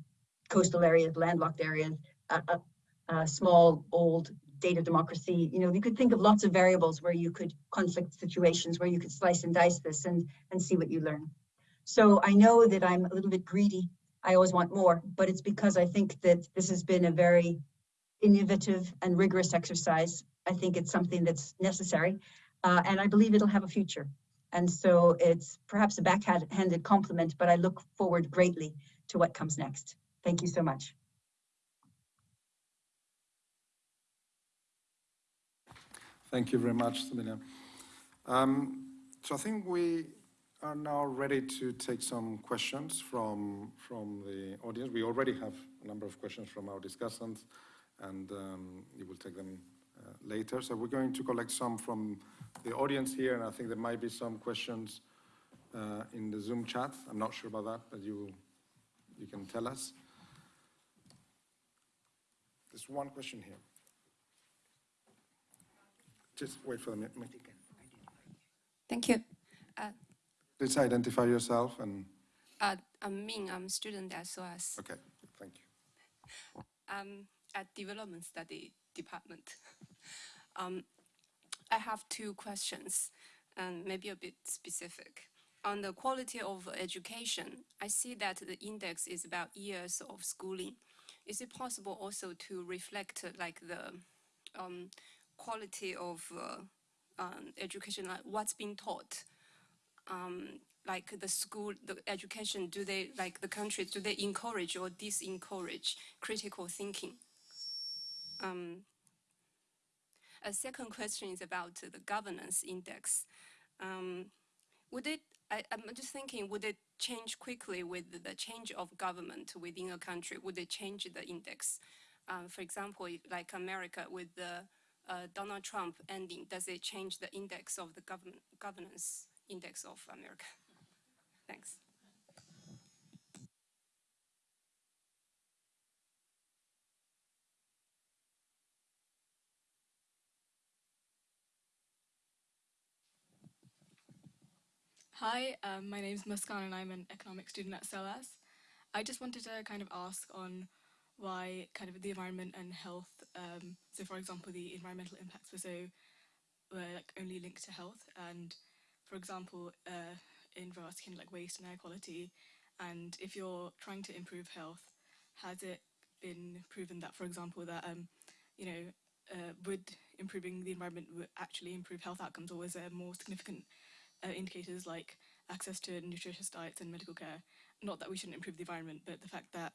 coastal areas, landlocked areas, uh, small, old data democracy, you know, you could think of lots of variables where you could conflict situations where you could slice and dice this and, and see what you learn. So I know that I'm a little bit greedy. I always want more, but it's because I think that this has been a very innovative and rigorous exercise. I think it's something that's necessary uh, and I believe it'll have a future. And so it's perhaps a backhanded compliment, but I look forward greatly to what comes next. Thank you so much. Thank you very much, Sabina. Um, so I think we are now ready to take some questions from, from the audience. We already have a number of questions from our discussants, and um, you will take them uh, later. So we're going to collect some from the audience here, and I think there might be some questions uh, in the Zoom chat. I'm not sure about that, but you, you can tell us. There's one question here. Just wait for the mic. Thank you. Uh, Please identify yourself and, uh, I'm Ming, I'm a student at SOAS okay, thank you. I'm at Development Study Department. Um, I have two questions and maybe a bit specific. On the quality of education, I see that the index is about years of schooling. Is it possible also to reflect like the um, quality of uh, um, education, like what's being taught? Um, like the school, the education, do they, like the country, do they encourage or disencourage critical thinking? Um, a second question is about the governance index. Um, would it, I, I'm just thinking, would it change quickly with the change of government within a country? Would it change the index? Um, for example, like America with the uh, Donald Trump ending, does it change the index of the government governance index of America? Thanks. Hi, um, my name is Muskan and I'm an economics student at SOAS. I just wanted to kind of ask on why kind of the environment and health, um, so for example, the environmental impacts were so, were like only linked to health and for example, uh, in of like waste and air quality, and if you're trying to improve health, has it been proven that, for example, that, um, you know, uh, would improving the environment actually improve health outcomes or is there more significant uh, indicators like access to nutritious diets and medical care. Not that we shouldn't improve the environment, but the fact that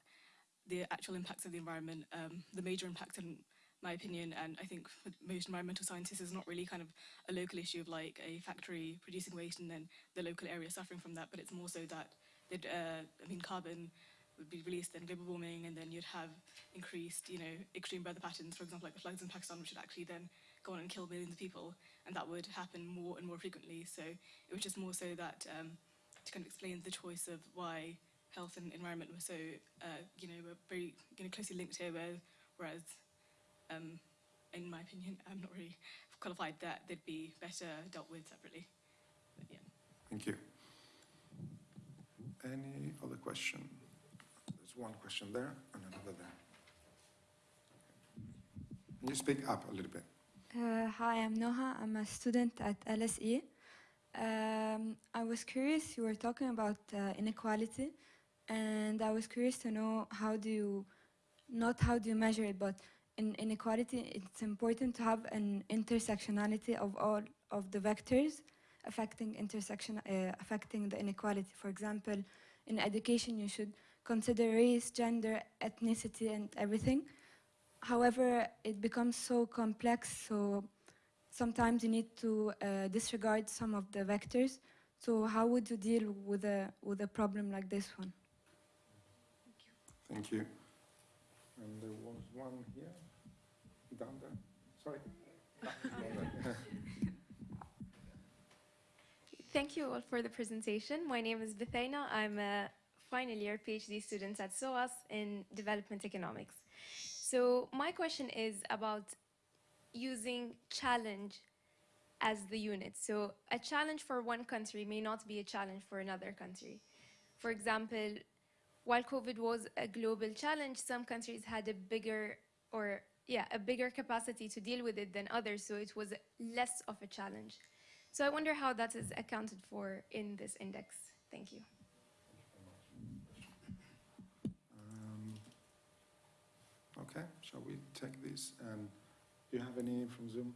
the actual impacts of the environment, um, the major impacts in my opinion, and I think for most environmental scientists is not really kind of a local issue of like a factory producing waste and then the local area suffering from that, but it's more so that, uh, I mean, carbon would be released, then global warming, and then you'd have increased, you know, extreme weather patterns, for example, like the floods in Pakistan, which would actually then go on and kill millions of people, and that would happen more and more frequently. So it was just more so that um, to kind of explain the choice of why health and environment were so, uh, you know, were very you know, closely linked here, where, whereas, um, in my opinion, I'm not really qualified that they'd be better dealt with separately. But yeah. Thank you. Any other question? There's one question there and another there. Can you speak up a little bit? Uh, hi, I'm Noha. I'm a student at LSE. Um, I was curious, you were talking about uh, inequality, and I was curious to know how do you, not how do you measure it, but in inequality, it's important to have an intersectionality of all of the vectors affecting intersection, uh, affecting the inequality. For example, in education, you should consider race, gender, ethnicity, and everything. However, it becomes so complex, so sometimes you need to uh, disregard some of the vectors. So how would you deal with a, with a problem like this one? Thank you. And there was one here, down there. Sorry. Thank you all for the presentation. My name is Bethaina. I'm a final year PhD student at SOAS in development economics. So my question is about using challenge as the unit. So a challenge for one country may not be a challenge for another country. For example, while COVID was a global challenge, some countries had a bigger or yeah, a bigger capacity to deal with it than others, so it was less of a challenge. So I wonder how that is accounted for in this index. Thank you. Um, Okay, shall we take this? And do you have any from Zoom?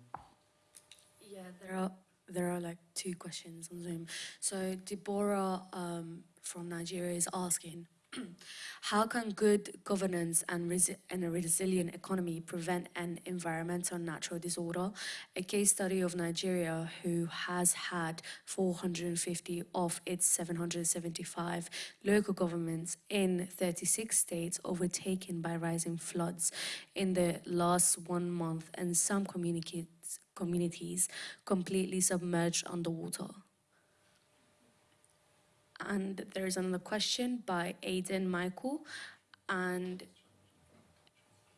Yeah, there are there are like two questions on Zoom. So Deborah um, from Nigeria is asking, how can good governance and, resi- and a resilient economy prevent an environmental natural disorder? A case study of Nigeria, who has had 450 of its 775 local governments in 36 states overtaken by rising floods in the last one month, and some communities completely submerged underwater. And there's another question by Aidan Michael, and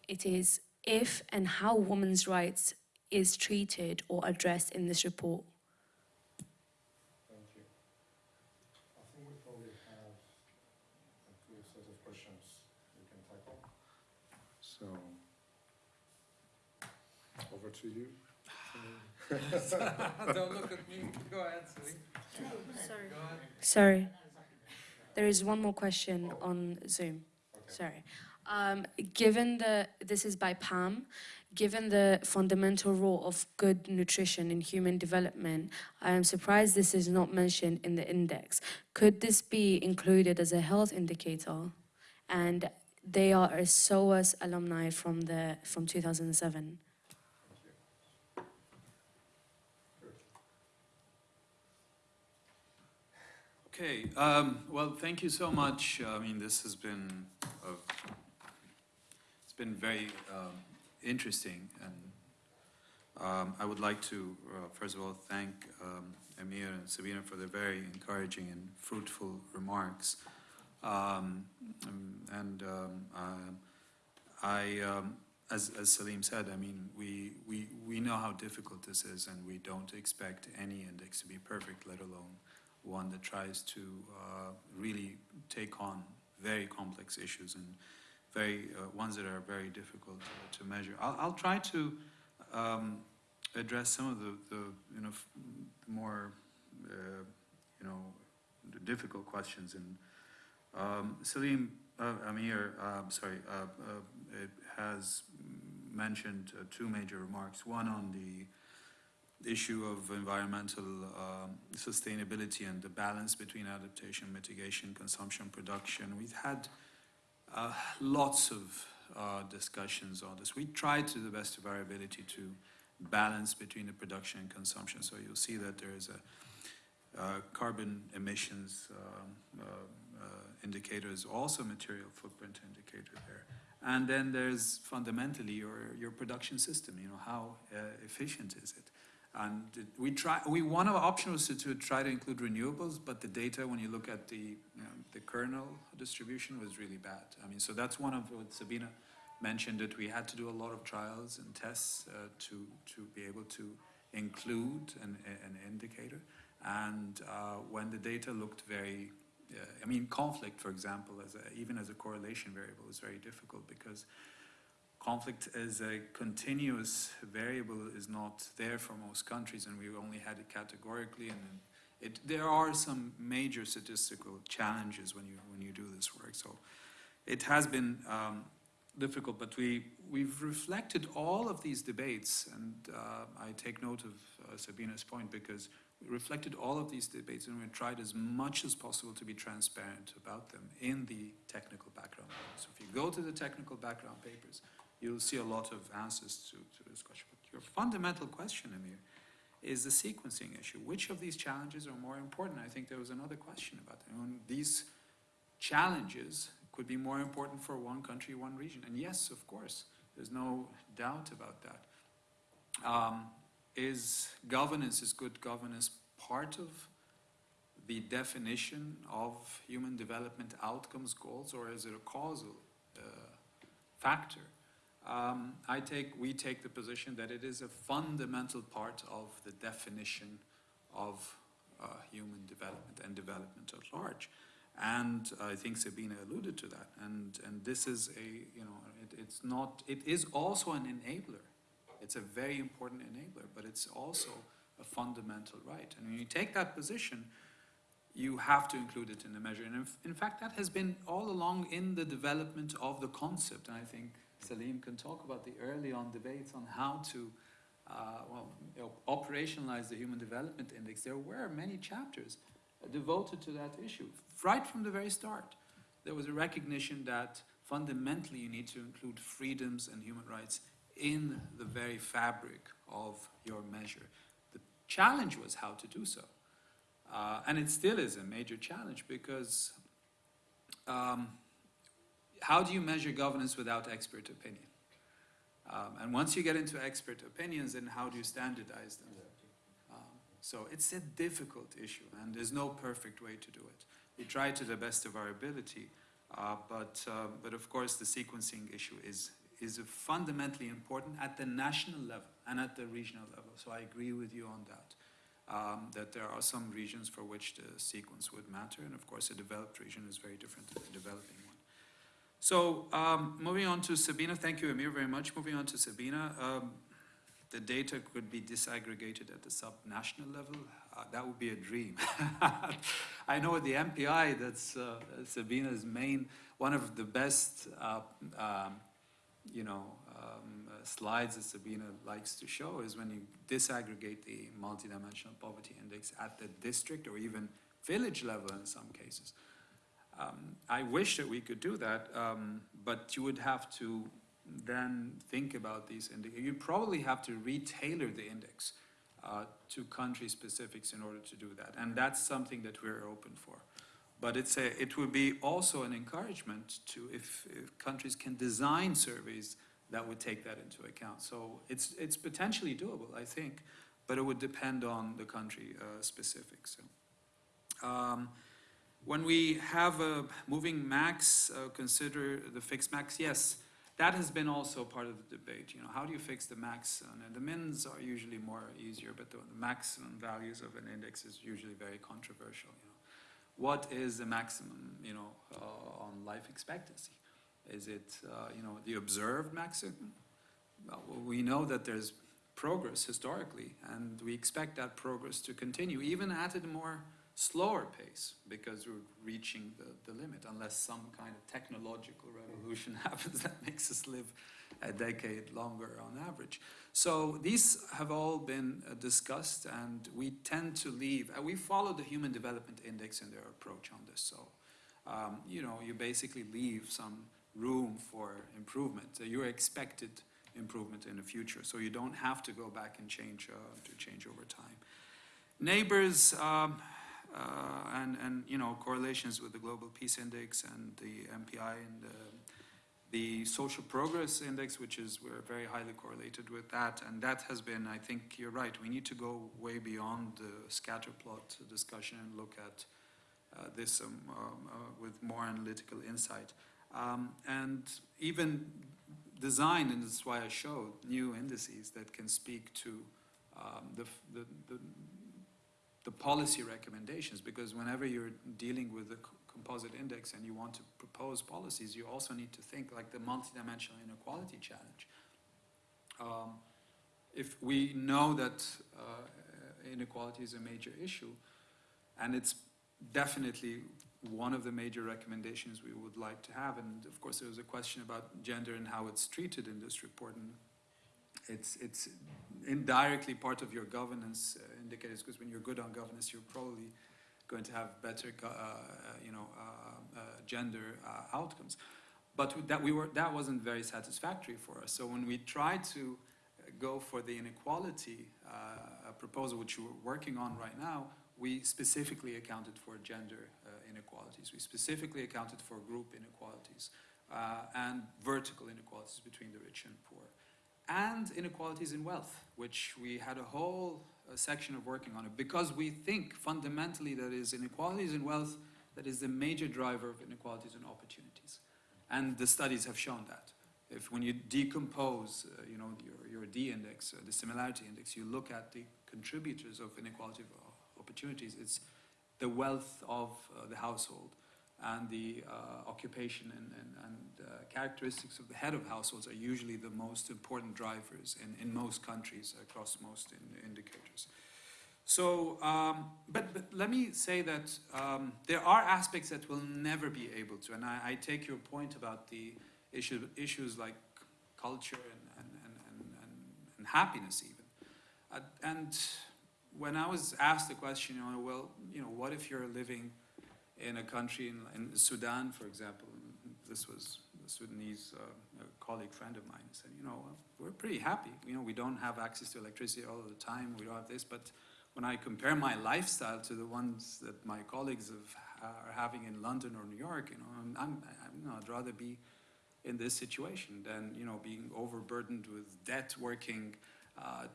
it is if and how women's rights is treated or addressed in this report. Thank you. I think we probably have a clear set of questions we can tackle. So, over to you. Don't look at me. Go ahead, Selim. Sorry. Sorry. There is one more question on Zoom. Sorry. Um, given the, this is by Pam, given the fundamental role of good nutrition in human development, I am surprised this is not mentioned in the index. Could this be included as a health indicator? And they are a SOAS alumni from the from 2007. Okay, um, well, thank you so much. I mean, this has been, a, it's been very um, interesting, and um, I would like to, uh, first of all, thank um, Amir and Sabina for their very encouraging and fruitful remarks. Um, and um, uh, I, as, as Selim said, I mean, we, we, we know how difficult this is, and we don't expect any index to be perfect, let alone one that tries to uh, really take on very complex issues and very uh, ones that are very difficult uh, to measure. I'll, I'll try to um, address some of the, the you know more uh, you know difficult questions. And um, Selim uh, Amir, uh, sorry, uh, uh, has mentioned two major remarks. One on the issue of environmental um, sustainability and the balance between adaptation, mitigation, consumption, production. We've had uh, lots of uh, discussions on this. We try to the best of our ability to balance between the production and consumption. So you'll see that there is a uh, carbon emissions um, uh, uh, indicator is also material footprint indicator there. And then there's fundamentally your, your production system, you know, how uh, efficient is it? And we try, we, one of our options was to, to try to include renewables, but the data, when you look at the, you know, the kernel distribution was really bad. I mean, so that's one of what Sabina mentioned, that we had to do a lot of trials and tests uh, to, to be able to include an, an indicator. And uh, when the data looked very, uh, I mean, conflict, for example, as a, even as a correlation variable is very difficult because conflict as a continuous variable is not there for most countries, and we only had it categorically. And it, there are some major statistical challenges when you when you do this work. So it has been um, difficult, but we we've reflected all of these debates, and uh, I take note of uh, Sabina's point because we reflected all of these debates, and we tried as much as possible to be transparent about them in the technical background. So if you go to the technical background papers, you'll see a lot of answers to, to this question. But your fundamental question, Amir, is the sequencing issue. Which of these challenges are more important? I think there was another question about that. These challenges could be more important for one country, one region. And yes, of course, there's no doubt about that. Um, is governance, is good governance part of the definition of human development outcomes goals, or is it a causal uh, factor? Um, I take, we take the position that it is a fundamental part of the definition of uh, human development and development at large. And I think Sabina alluded to that. And, and this is a, you know, it, it's not, it is also an enabler. It's a very important enabler, but it's also a fundamental right. And when you take that position, you have to include it in the measure. And in, in fact, that has been all along in the development of the concept. And I think Selim can talk about the early on debates on how to uh, well, operationalize the Human Development Index. There were many chapters devoted to that issue. Right from the very start, there was a recognition that fundamentally you need to include freedoms and human rights in the very fabric of your measure. The challenge was how to do so. Uh, and it still is a major challenge because um, how do you measure governance without expert opinion? Um, and once you get into expert opinions, then how do you standardize them? Um, so it's a difficult issue, and there's no perfect way to do it. We try to the best of our ability, uh, but, uh, but of course the sequencing issue is, is fundamentally important at the national level and at the regional level. So I agree with you on that. Um, that there are some regions for which the sequence would matter, and of course a developed region is very different than a developing. So um, moving on to Sabina, thank you Amir very much. Moving on to Sabina, um, the data could be disaggregated at the sub-national level. Uh, that would be a dream. I know the MPI, that's uh, Sabina's main, one of the best, uh, um, you know, um, slides that Sabina likes to show is when you disaggregate the multidimensional poverty index at the district or even village level in some cases. Um, I wish that we could do that, um, but you would have to then think about these indicators. You probably have to retailor the index uh, to country specifics in order to do that, and that's something that we're open for. But it's a, it would be also an encouragement to if, if countries can design surveys that would take that into account. So it's it's potentially doable, I think, but it would depend on the country uh, specifics. So. Um, when we have a moving max, uh, consider the fixed max, yes, that has been also part of the debate. You know, how do you fix the max? And the mins are usually more easier, but the, the maximum values of an index is usually very controversial. You know, what is the maximum? You know, uh, on life expectancy? Is it uh, you know the observed maximum? Well, we know that there's progress historically, and we expect that progress to continue, even at a more slower pace because we're reaching the, the limit unless some kind of technological revolution happens that makes us live a decade longer on average. So these have all been uh, discussed and we tend to leave, uh, we follow the Human Development Index in their approach on this. So, um, you know, you basically leave some room for improvement. So you're expected improvement in the future. So you don't have to go back and change uh, to change over time. Neighbors, um, and, and, you know, correlations with the Global Peace Index and the MPI and the, the Social Progress Index, which is, we're very highly correlated with that. And that has been, I think you're right, we need to go way beyond the scatter plot discussion and look at uh, this um, um, uh, with more analytical insight. Um, and even design, and that's why I showed new indices that can speak to um, the, the, the, the policy recommendations because whenever you're dealing with the composite index and you want to propose policies, you also need to think like the multidimensional inequality challenge. Um, if we know that uh, inequality is a major issue, and it's definitely one of the major recommendations we would like to have, and of course there was a question about gender and how it's treated in this report, and it's, it's indirectly part of your governance uh, indicators because when you're good on governance, you're probably going to have better, uh, uh you know, uh, uh, gender uh, outcomes. But that, we were, that wasn't very satisfactory for us. So when we tried to go for the inequality proposal, which we're working on right now, we specifically accounted for gender inequalities. We specifically accounted for group inequalities and vertical inequalities between the rich and poor and inequalities in wealth, which we had a whole uh, section of working on it because we think fundamentally that is inequalities in wealth that is the major driver of inequalities and opportunities. And the studies have shown that. If when you decompose, uh, you know, your, your D index, uh, the similarity index, you look at the contributors of inequality of uh, opportunities, it's the wealth of uh, the household and the uh, occupation and, and, and uh, characteristics of the head of households are usually the most important drivers in, in most countries across most in, indicators. So, um, but, but, let me say that um, there are aspects that we'll never be able to, and I, I take your point about the issue, issues like culture and, and, and, and happiness even. Uh, and when I was asked the question, you know, well, you know, what if you're living in a country in, in Sudan, for example, this was a Sudanese uh, a colleague friend of mine said, you know, we're pretty happy. You know, we don't have access to electricity all the time. We don't have this, but when I compare my lifestyle to the ones that my colleagues have, are having in London or New York, you know, I'm, I'm, you know, I'd rather be in this situation than you know being overburdened with debt, working uh,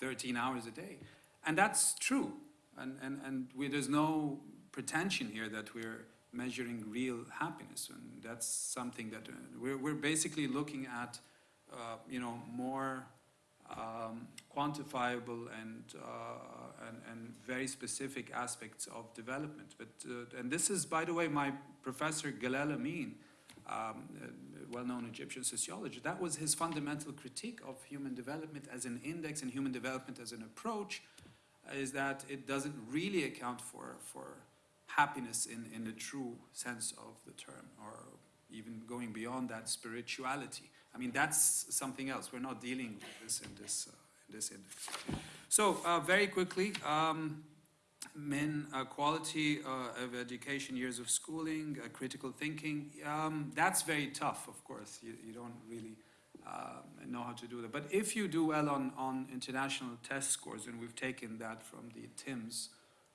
13 hours a day, and that's true. And and and we, there's no pretension here that we're measuring real happiness, and that's something that uh, we're, we're basically looking at, uh, you know, more um, quantifiable and, uh, and, and very specific aspects of development. But uh, and this is, by the way, my professor Galal Amin, um, well-known Egyptian sociologist. That was his fundamental critique of human development as an index and human development as an approach is that it doesn't really account for, for happiness in, in the true sense of the term, or even going beyond that, spirituality. I mean, that's something else. We're not dealing with this in this, uh, in this index. So, uh, very quickly, um, men, uh, quality uh, of education, years of schooling, uh, critical thinking, um, that's very tough, of course. You, you don't really um, know how to do that. But if you do well on, on international test scores, and we've taken that from the TIMSS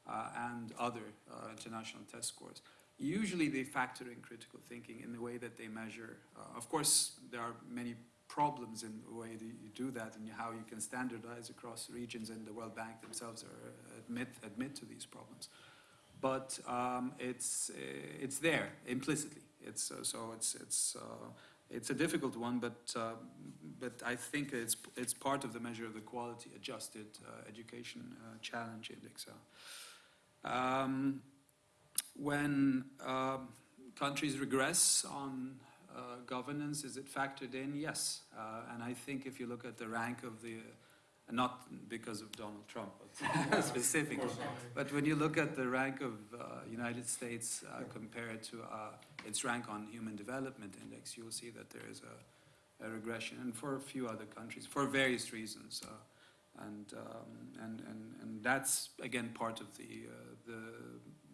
and other uh, international test scores, usually they factor in critical thinking in the way that they measure. Uh, of course, there are many problems in the way that you do that and how you can standardize across regions, and the World Bank themselves admit, admit to these problems. But um, it's, uh, it's there implicitly. It's, uh, so it's, it's, uh, it's a difficult one, but, uh, but I think it's, it's part of the measure of the quality adjusted uh, education uh, challenge index. Um, when um, countries regress on uh, governance, is it factored in? Yes. Uh, and I think if you look at the rank of the, uh, not because of Donald Trump but specifically, but when you look at the rank of uh, United States uh, compared to uh, its rank on Human Development Index, you'll see that there is a, a regression, and for a few other countries, for various reasons. And, um, and, and, and that's, again, part of the, the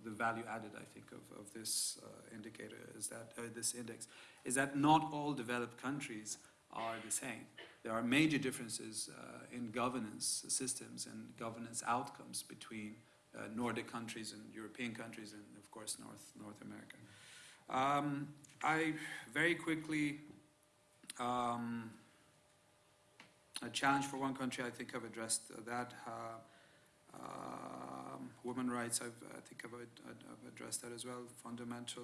the value added, I think, of, of this uh, indicator is that, uh, this index, is that not all developed countries are the same. There are major differences uh, in governance systems and governance outcomes between uh, Nordic countries and European countries and, of course, North, North America. Um, I very quickly, um, a challenge for one country, I think I've addressed that. Uh, um, women rights, I've, I think I've, I've, addressed that as well, fundamental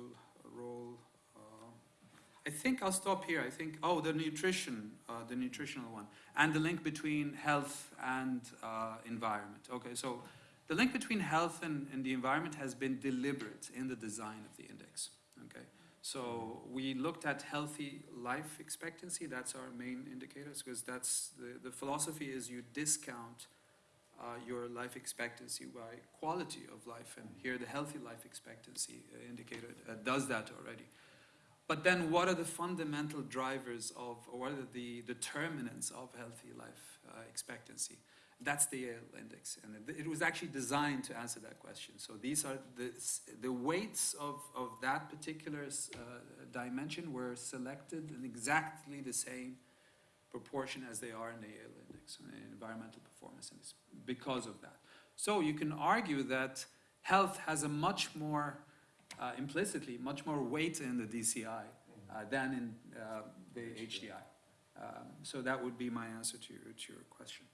role. Uh, I think I'll stop here. I think, oh, the nutrition, uh, the nutritional one, and the link between health and uh, environment. Okay, so the link between health and, and the environment has been deliberate in the design of the index. Okay, so we looked at healthy life expectancy. That's our main indicators because that's the, the philosophy is you discount uh, your life expectancy by quality of life. And here the healthy life expectancy uh, indicator uh, does that already. But then what are the fundamental drivers of, or what are the determinants of healthy life uh, expectancy? That's the Yale index. And it, it, was actually designed to answer that question. So these are the, the weights of, of that particular uh, dimension were selected in exactly the same proportion as they are in the Yale index, in environmental performance index because of that. So you can argue that health has a much more, uh, implicitly, much more weight in the DCI uh, than in uh, the HDI. Um, so that would be my answer to your, to your question.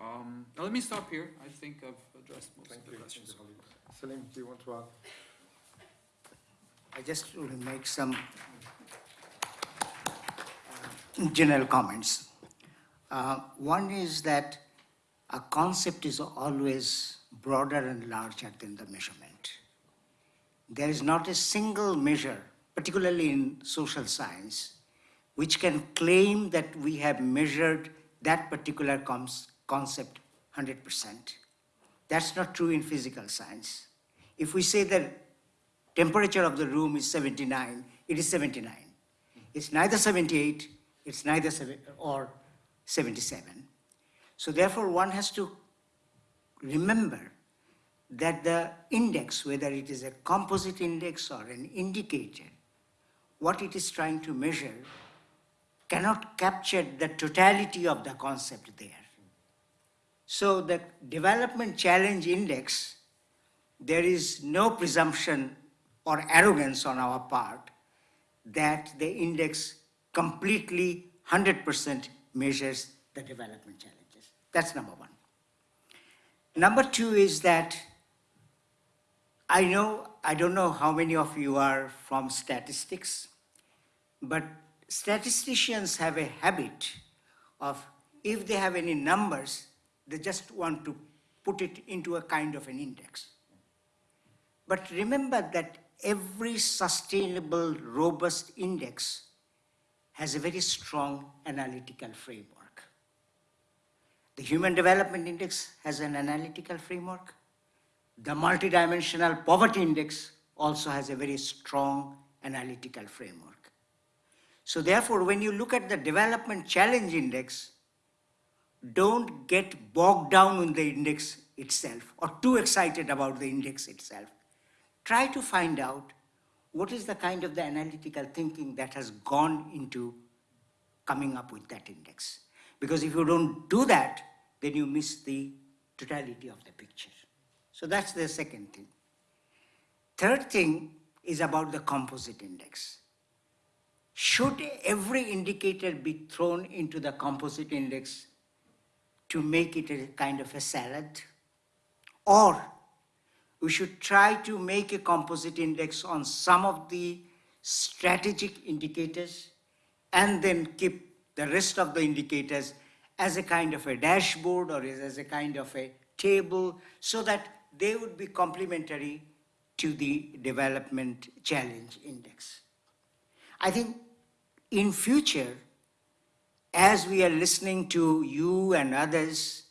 Um, let me stop here. I think I've addressed most Thank of the you. questions. Selim, do you want to add? I just want to make some uh, general comments. Uh, one is that a concept is always broader and larger than the measurement. There is not a single measure, particularly in social science, which can claim that we have measured that particular concept 100%. That's not true in physical science. If we say that temperature of the room is 79, it is 79. It's neither 78, it's neither seven, or 77. So therefore, one has to remember that the index, whether it is a composite index or an indicator, what it is trying to measure cannot capture the totality of the concept there. So the development challenge index, there is no presumption or arrogance on our part that the index completely 100% measures the development challenges. That's number one. Number two is that I know, I don't know how many of you are from statistics, but statisticians have a habit of, if they have any numbers, they just want to put it into a kind of an index. But remember that every sustainable, robust index has a very strong analytical framework. The Human Development Index has an analytical framework. The Multidimensional Poverty Index also has a very strong analytical framework. So therefore, when you look at the Development Challenge Index, don't get bogged down in the index itself or too excited about the index itself. Try to find out what is the kind of the analytical thinking that has gone into coming up with that index. Because if you don't do that, then you miss the totality of the picture. So that's the second thing. Third thing is about the composite index. Should every indicator be thrown into the composite index to make it a kind of a salad? Or we should try to make a composite index on some of the strategic indicators and then keep the rest of the indicators as a kind of a dashboard or as a kind of a table so that they would be complementary to the development challenge index. I think in future, as we are listening to you and others,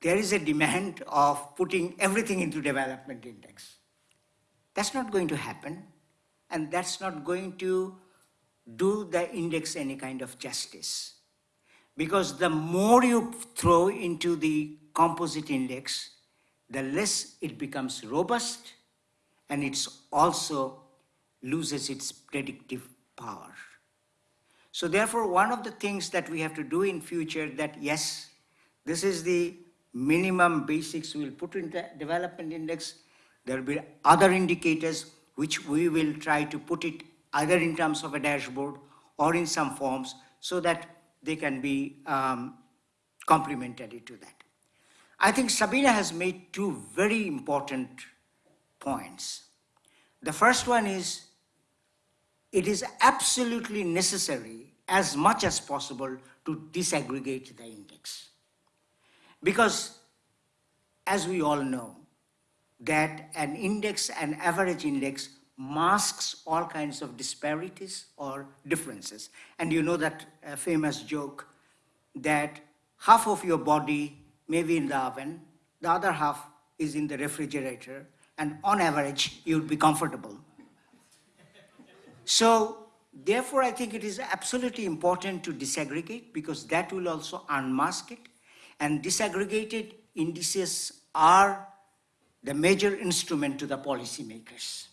there is a demand of putting everything into development index. That's not going to happen, and that's not going to do the index any kind of justice. Because the more you throw into the composite index, the less it becomes robust, and it's also loses its predictive power. So therefore, one of the things that we have to do in future that yes, this is the minimum basics we'll put in the development index. There will be other indicators which we will try to put it either in terms of a dashboard or in some forms so that they can be um, complementary to that. I think Sabina has made two very important points. The first one is it is absolutely necessary as much as possible to disaggregate the index. Because as we all know, that an index, an average index, masks all kinds of disparities or differences. And you know that uh, famous joke that half of your body may be in the oven, the other half is in the refrigerator, and on average, you'd be comfortable. So therefore, I think it is absolutely important to disaggregate because that will also unmask it. And disaggregated indices are the major instrument to the policymakers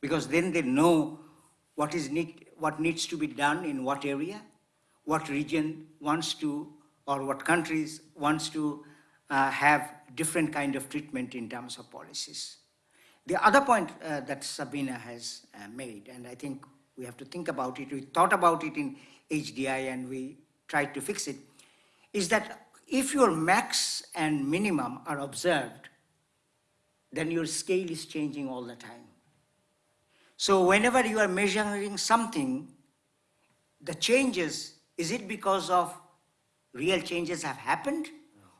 because then they know what is need, what needs to be done in what area, what region wants to, or what countries wants to uh, have different kind of treatment in terms of policies. The other point uh, that Sabina has uh, made, and I think we have to think about it, we thought about it in HDI and we tried to fix it, is that if your max and minimum are observed, then your scale is changing all the time. So whenever you are measuring something, the changes, is it because of real changes have happened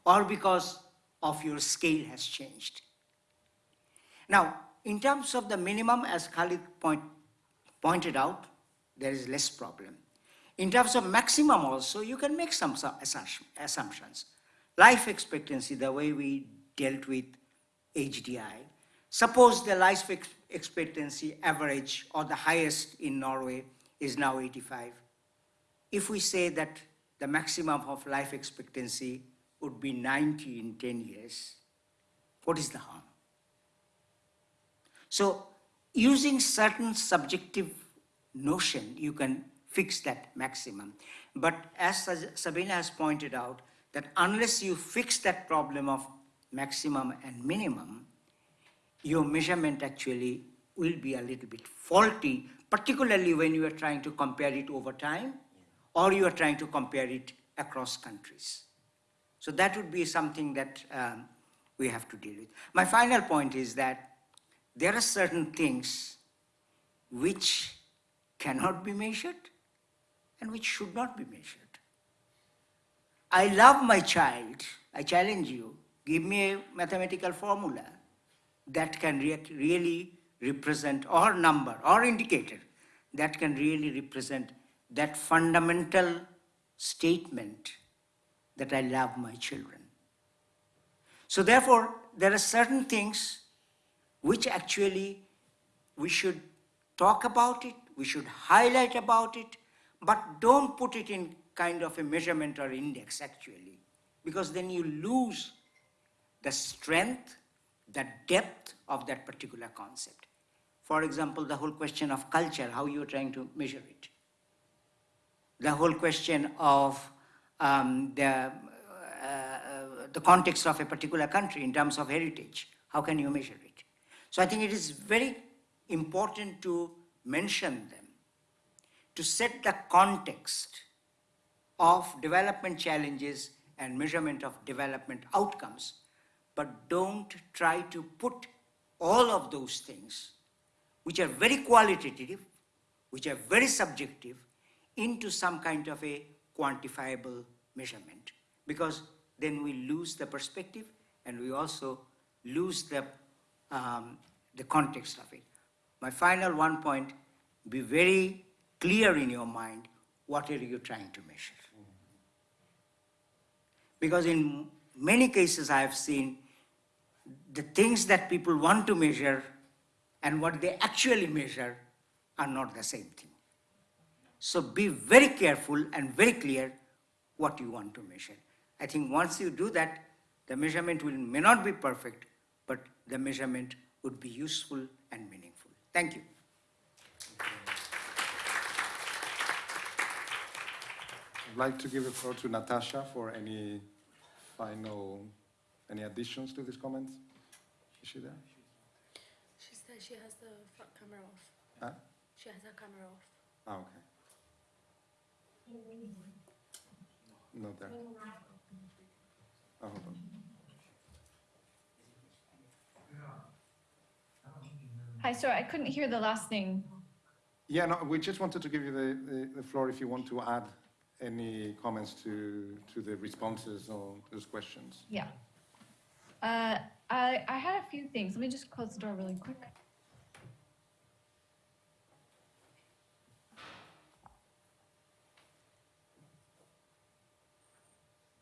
or because of your scale has changed? Now, in terms of the minimum, as Khalid point, pointed out, there is less problem. In terms of maximum also, you can make some assumptions. Life expectancy, the way we dealt with HDI. Suppose the life expectancy average or the highest in Norway is now 85. If we say that the maximum of life expectancy would be 90 in 10 years, what is the harm? So using certain subjective notion, you can fix that maximum. But as Sabina has pointed out, that unless you fix that problem of maximum and minimum, your measurement actually will be a little bit faulty, particularly when you are trying to compare it over time or you are trying to compare it across countries. So that would be something that um, we have to deal with. My final point is that there are certain things which cannot be measured and which should not be measured. I love my child. I challenge you. Give me a mathematical formula that can re really represent, or number, or indicator, that can really represent that fundamental statement that I love my children. So therefore, there are certain things which actually we should talk about it, we should highlight about it, but don't put it in kind of a measurement or index actually, because then you lose the strength, the depth of that particular concept. For example, the whole question of culture, how you're trying to measure it. The whole question of um, the, uh, uh, the context of a particular country in terms of heritage, how can you measure it? So I think it is very important to mention them, to set the context of development challenges and measurement of development outcomes, but don't try to put all of those things, which are very qualitative, which are very subjective, into some kind of a quantifiable measurement, because then we lose the perspective and we also lose the, um, the context of it. My final one point, be very clear in your mind, what are you trying to measure? Because in many cases I have seen the things that people want to measure and what they actually measure are not the same thing. So be very careful and very clear what you want to measure. I think once you do that, the measurement will, may not be perfect, but the measurement would be useful and meaningful. Thank you. I'd like to give the floor to Natasha for any final, any additions to these comments? Is she there? She said she has the front camera off. Huh? She has her camera off. Ah, okay. Not there. Oh, hold on. Hi, sorry, I couldn't hear the last thing. Yeah, no, we just wanted to give you the, the, the floor if you want to add any comments to, to the responses or those questions. Yeah. Uh, I, I had a few things. Let me just close the door really quick.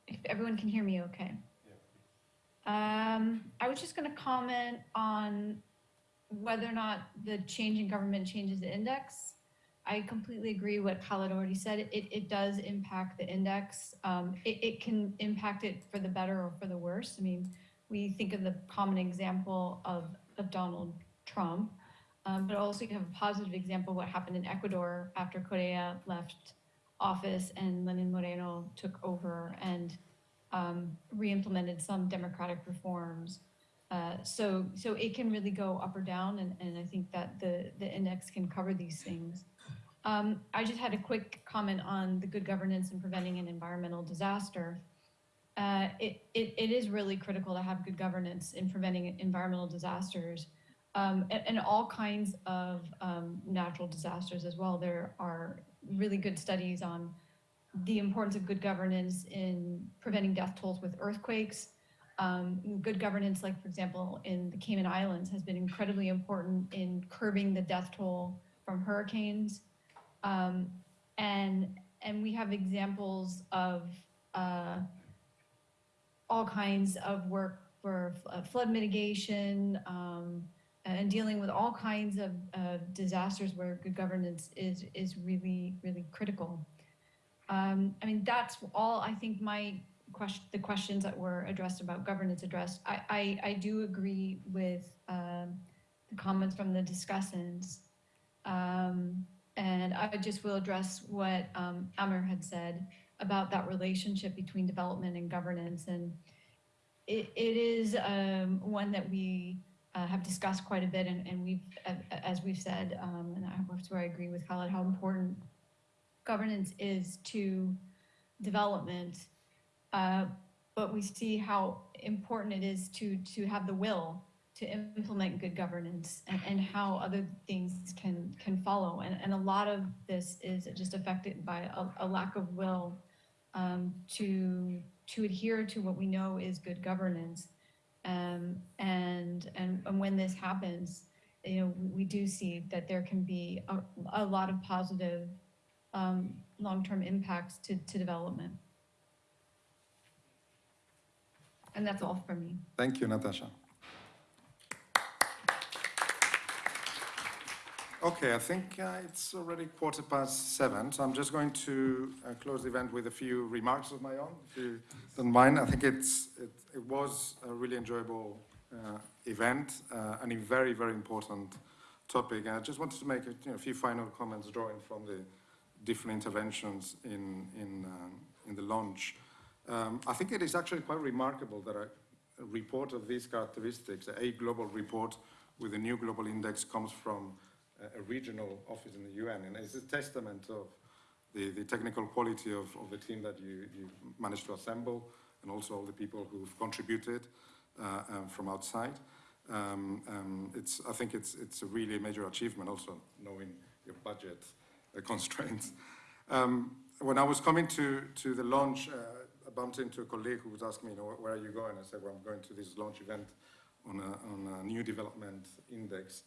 If everyone can hear me okay. Um, I was just gonna comment on whether or not the change in government changes the index. I completely agree what Khaled already said. It, it does impact the index. Um, it, it can impact it for the better or for the worse. I mean, we think of the common example of, of Donald Trump, um, but also you have a positive example what happened in Ecuador after Correa left office and Lenin Moreno took over and um, re-implemented some democratic reforms. Uh, so, so it can really go up or down, and, and I think that the, the index can cover these things. Um, I just had a quick comment on the good governance and preventing an environmental disaster. Uh, it, it, it is really critical to have good governance in preventing environmental disasters um, and, and, all kinds of um, natural disasters as well. There are really good studies on the importance of good governance in preventing death tolls with earthquakes. Um, good governance, like for example, in the Cayman Islands has been incredibly important in curbing the death toll from hurricanes. Um, and, and we have examples of uh, all kinds of work for uh, flood mitigation um, and dealing with all kinds of uh, disasters where good governance is, is really, really critical. Um, I mean, that's all I think my question, the questions that were addressed about governance addressed. I, I, I do agree with um, the comments from the discussants. Um, and I just will address what um, had said about that relationship between development and governance. And it, it is um, one that we uh, have discussed quite a bit. And, and we've, as we've said, um, and that's where I agree with Khaled, how important governance is to development. Uh, but we see how important it is to, to have the will to implement good governance and, and how other things can can follow. And, and a lot of this is just affected by a, a lack of will um, to to adhere to what we know is good governance. Um, and, and and when this happens, you know, we, do see that there can be a, a lot of positive um, long-term impacts to, to development. And that's all from me. Thank you, Natasha. Okay, I think uh, it's already quarter past seven, so I'm just going to uh, close the event with a few remarks of my own, if you don't mind. I think it's, it, it was a really enjoyable uh, event uh, and a very, very important topic. And I just wanted to make a, you know, a few final comments drawing from the different interventions in, in, um, in the launch. Um, I think it is actually quite remarkable that a, report of these characteristics, a global report with a new global index comes from a, a regional office in the UN. And it's a testament of the, the technical quality of, of the team that you, you managed to assemble and also all the people who've contributed uh, um, from outside. Um, um, it's, I think it's, it's a really major achievement also knowing your budget uh, constraints. Um, when I was coming to, to the launch, uh, I bumped into a colleague who was asking me, you know, where are you going? I said, well, I'm going to this launch event on a, on a new development index.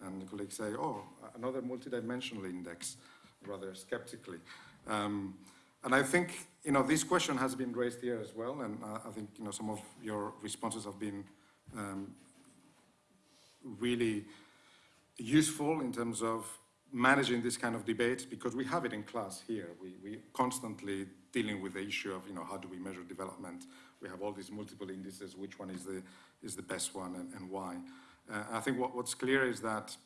And the colleague say, oh, another multidimensional index, rather skeptically. Um, and I think, you know, this question has been raised here as well, and uh, I think, you know, some of your responses have been um, really useful in terms of managing this kind of debate because we have it in class here. We, we constantly dealing with the issue of, you know, how do we measure development? We have all these multiple indices, which one is the, is the best one and, and why? Uh, I think what, what's clear is that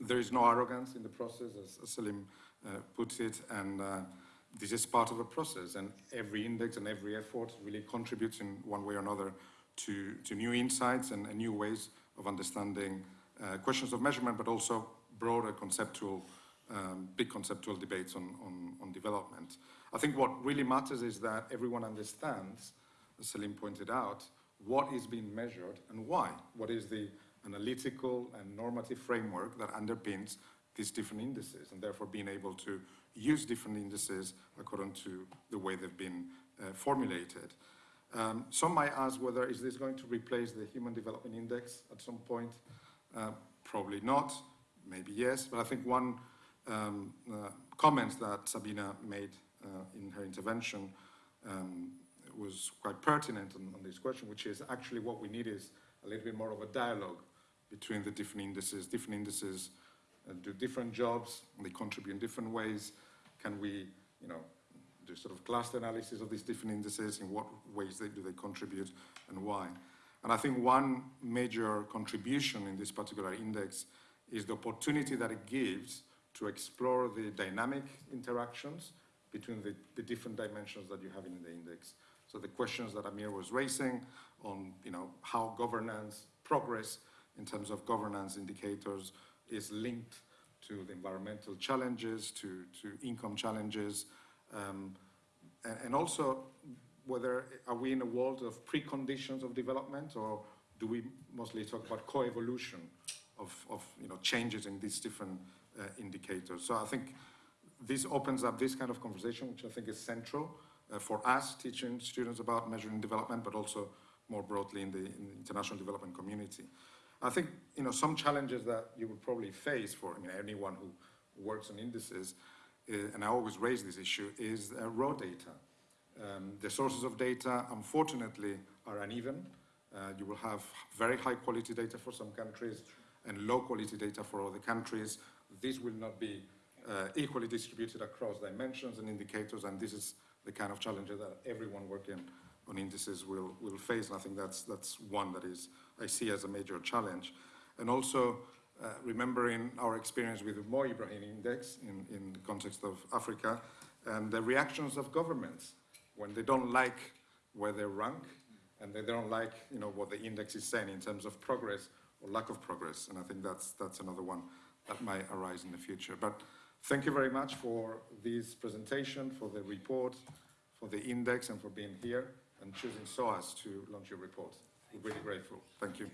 there is no arrogance in the process, as, Selim uh, puts it, and uh, this is part of a process, and every index and every effort really contributes in one way or another to, to new insights and, and new ways of understanding uh, questions of measurement, but also broader conceptual, um, big conceptual debates on, on, on development. I think what really matters is that everyone understands, as Selim pointed out, what is being measured and why. What is the analytical and normative framework that underpins these different indices and therefore being able to use different indices according to the way they've been uh, formulated. Um, some might ask whether is this going to replace the Human Development Index at some point? Uh, probably not, maybe yes, but I think one um, uh, comment that Sabina made in her intervention um, was quite pertinent on, on this question, which is actually what we need is a little bit more of a dialogue between the different indices. Different indices uh, do different jobs, they contribute in different ways. Can we, you know, do sort of cluster analysis of these different indices, in what ways they, do they contribute and why? And I think one major contribution in this particular index is the opportunity that it gives to explore the dynamic interactions between the, the different dimensions that you have in the index. So the questions that Amir was raising on, you know, how governance, progress in terms of governance indicators is linked to the environmental challenges, to, to income challenges, um, and, and, also whether are we in a world of preconditions of development or do we mostly talk about co-evolution of, of you know, changes in these different uh, indicators. So I think this opens up this kind of conversation, which I think is central uh, for us teaching students about measuring development, but also more broadly in the, in the international development community. I think, you know, some challenges that you would probably face for I mean, anyone who works on indices, uh, and I always raise this issue, is uh, raw data. Um, the sources of data, unfortunately, are uneven. Uh, you will have very high quality data for some countries and low quality data for other countries. This will not be uh, equally distributed across dimensions and indicators, and this is the kind of challenge that everyone working on indices will, will face. And I think that's, that's one that is, I see as a major challenge. And also uh, remembering our experience with the Mo Ibrahim Index in, in the context of Africa and the reactions of governments when they don't like where they rank and they don't like you know, what the index is saying in terms of progress or lack of progress. And I think that's, that's another one that might arise in the future. But thank you very much for this presentation, for the report, for the index, and for being here and choosing SOAS to launch your report. We're really grateful. Thank you.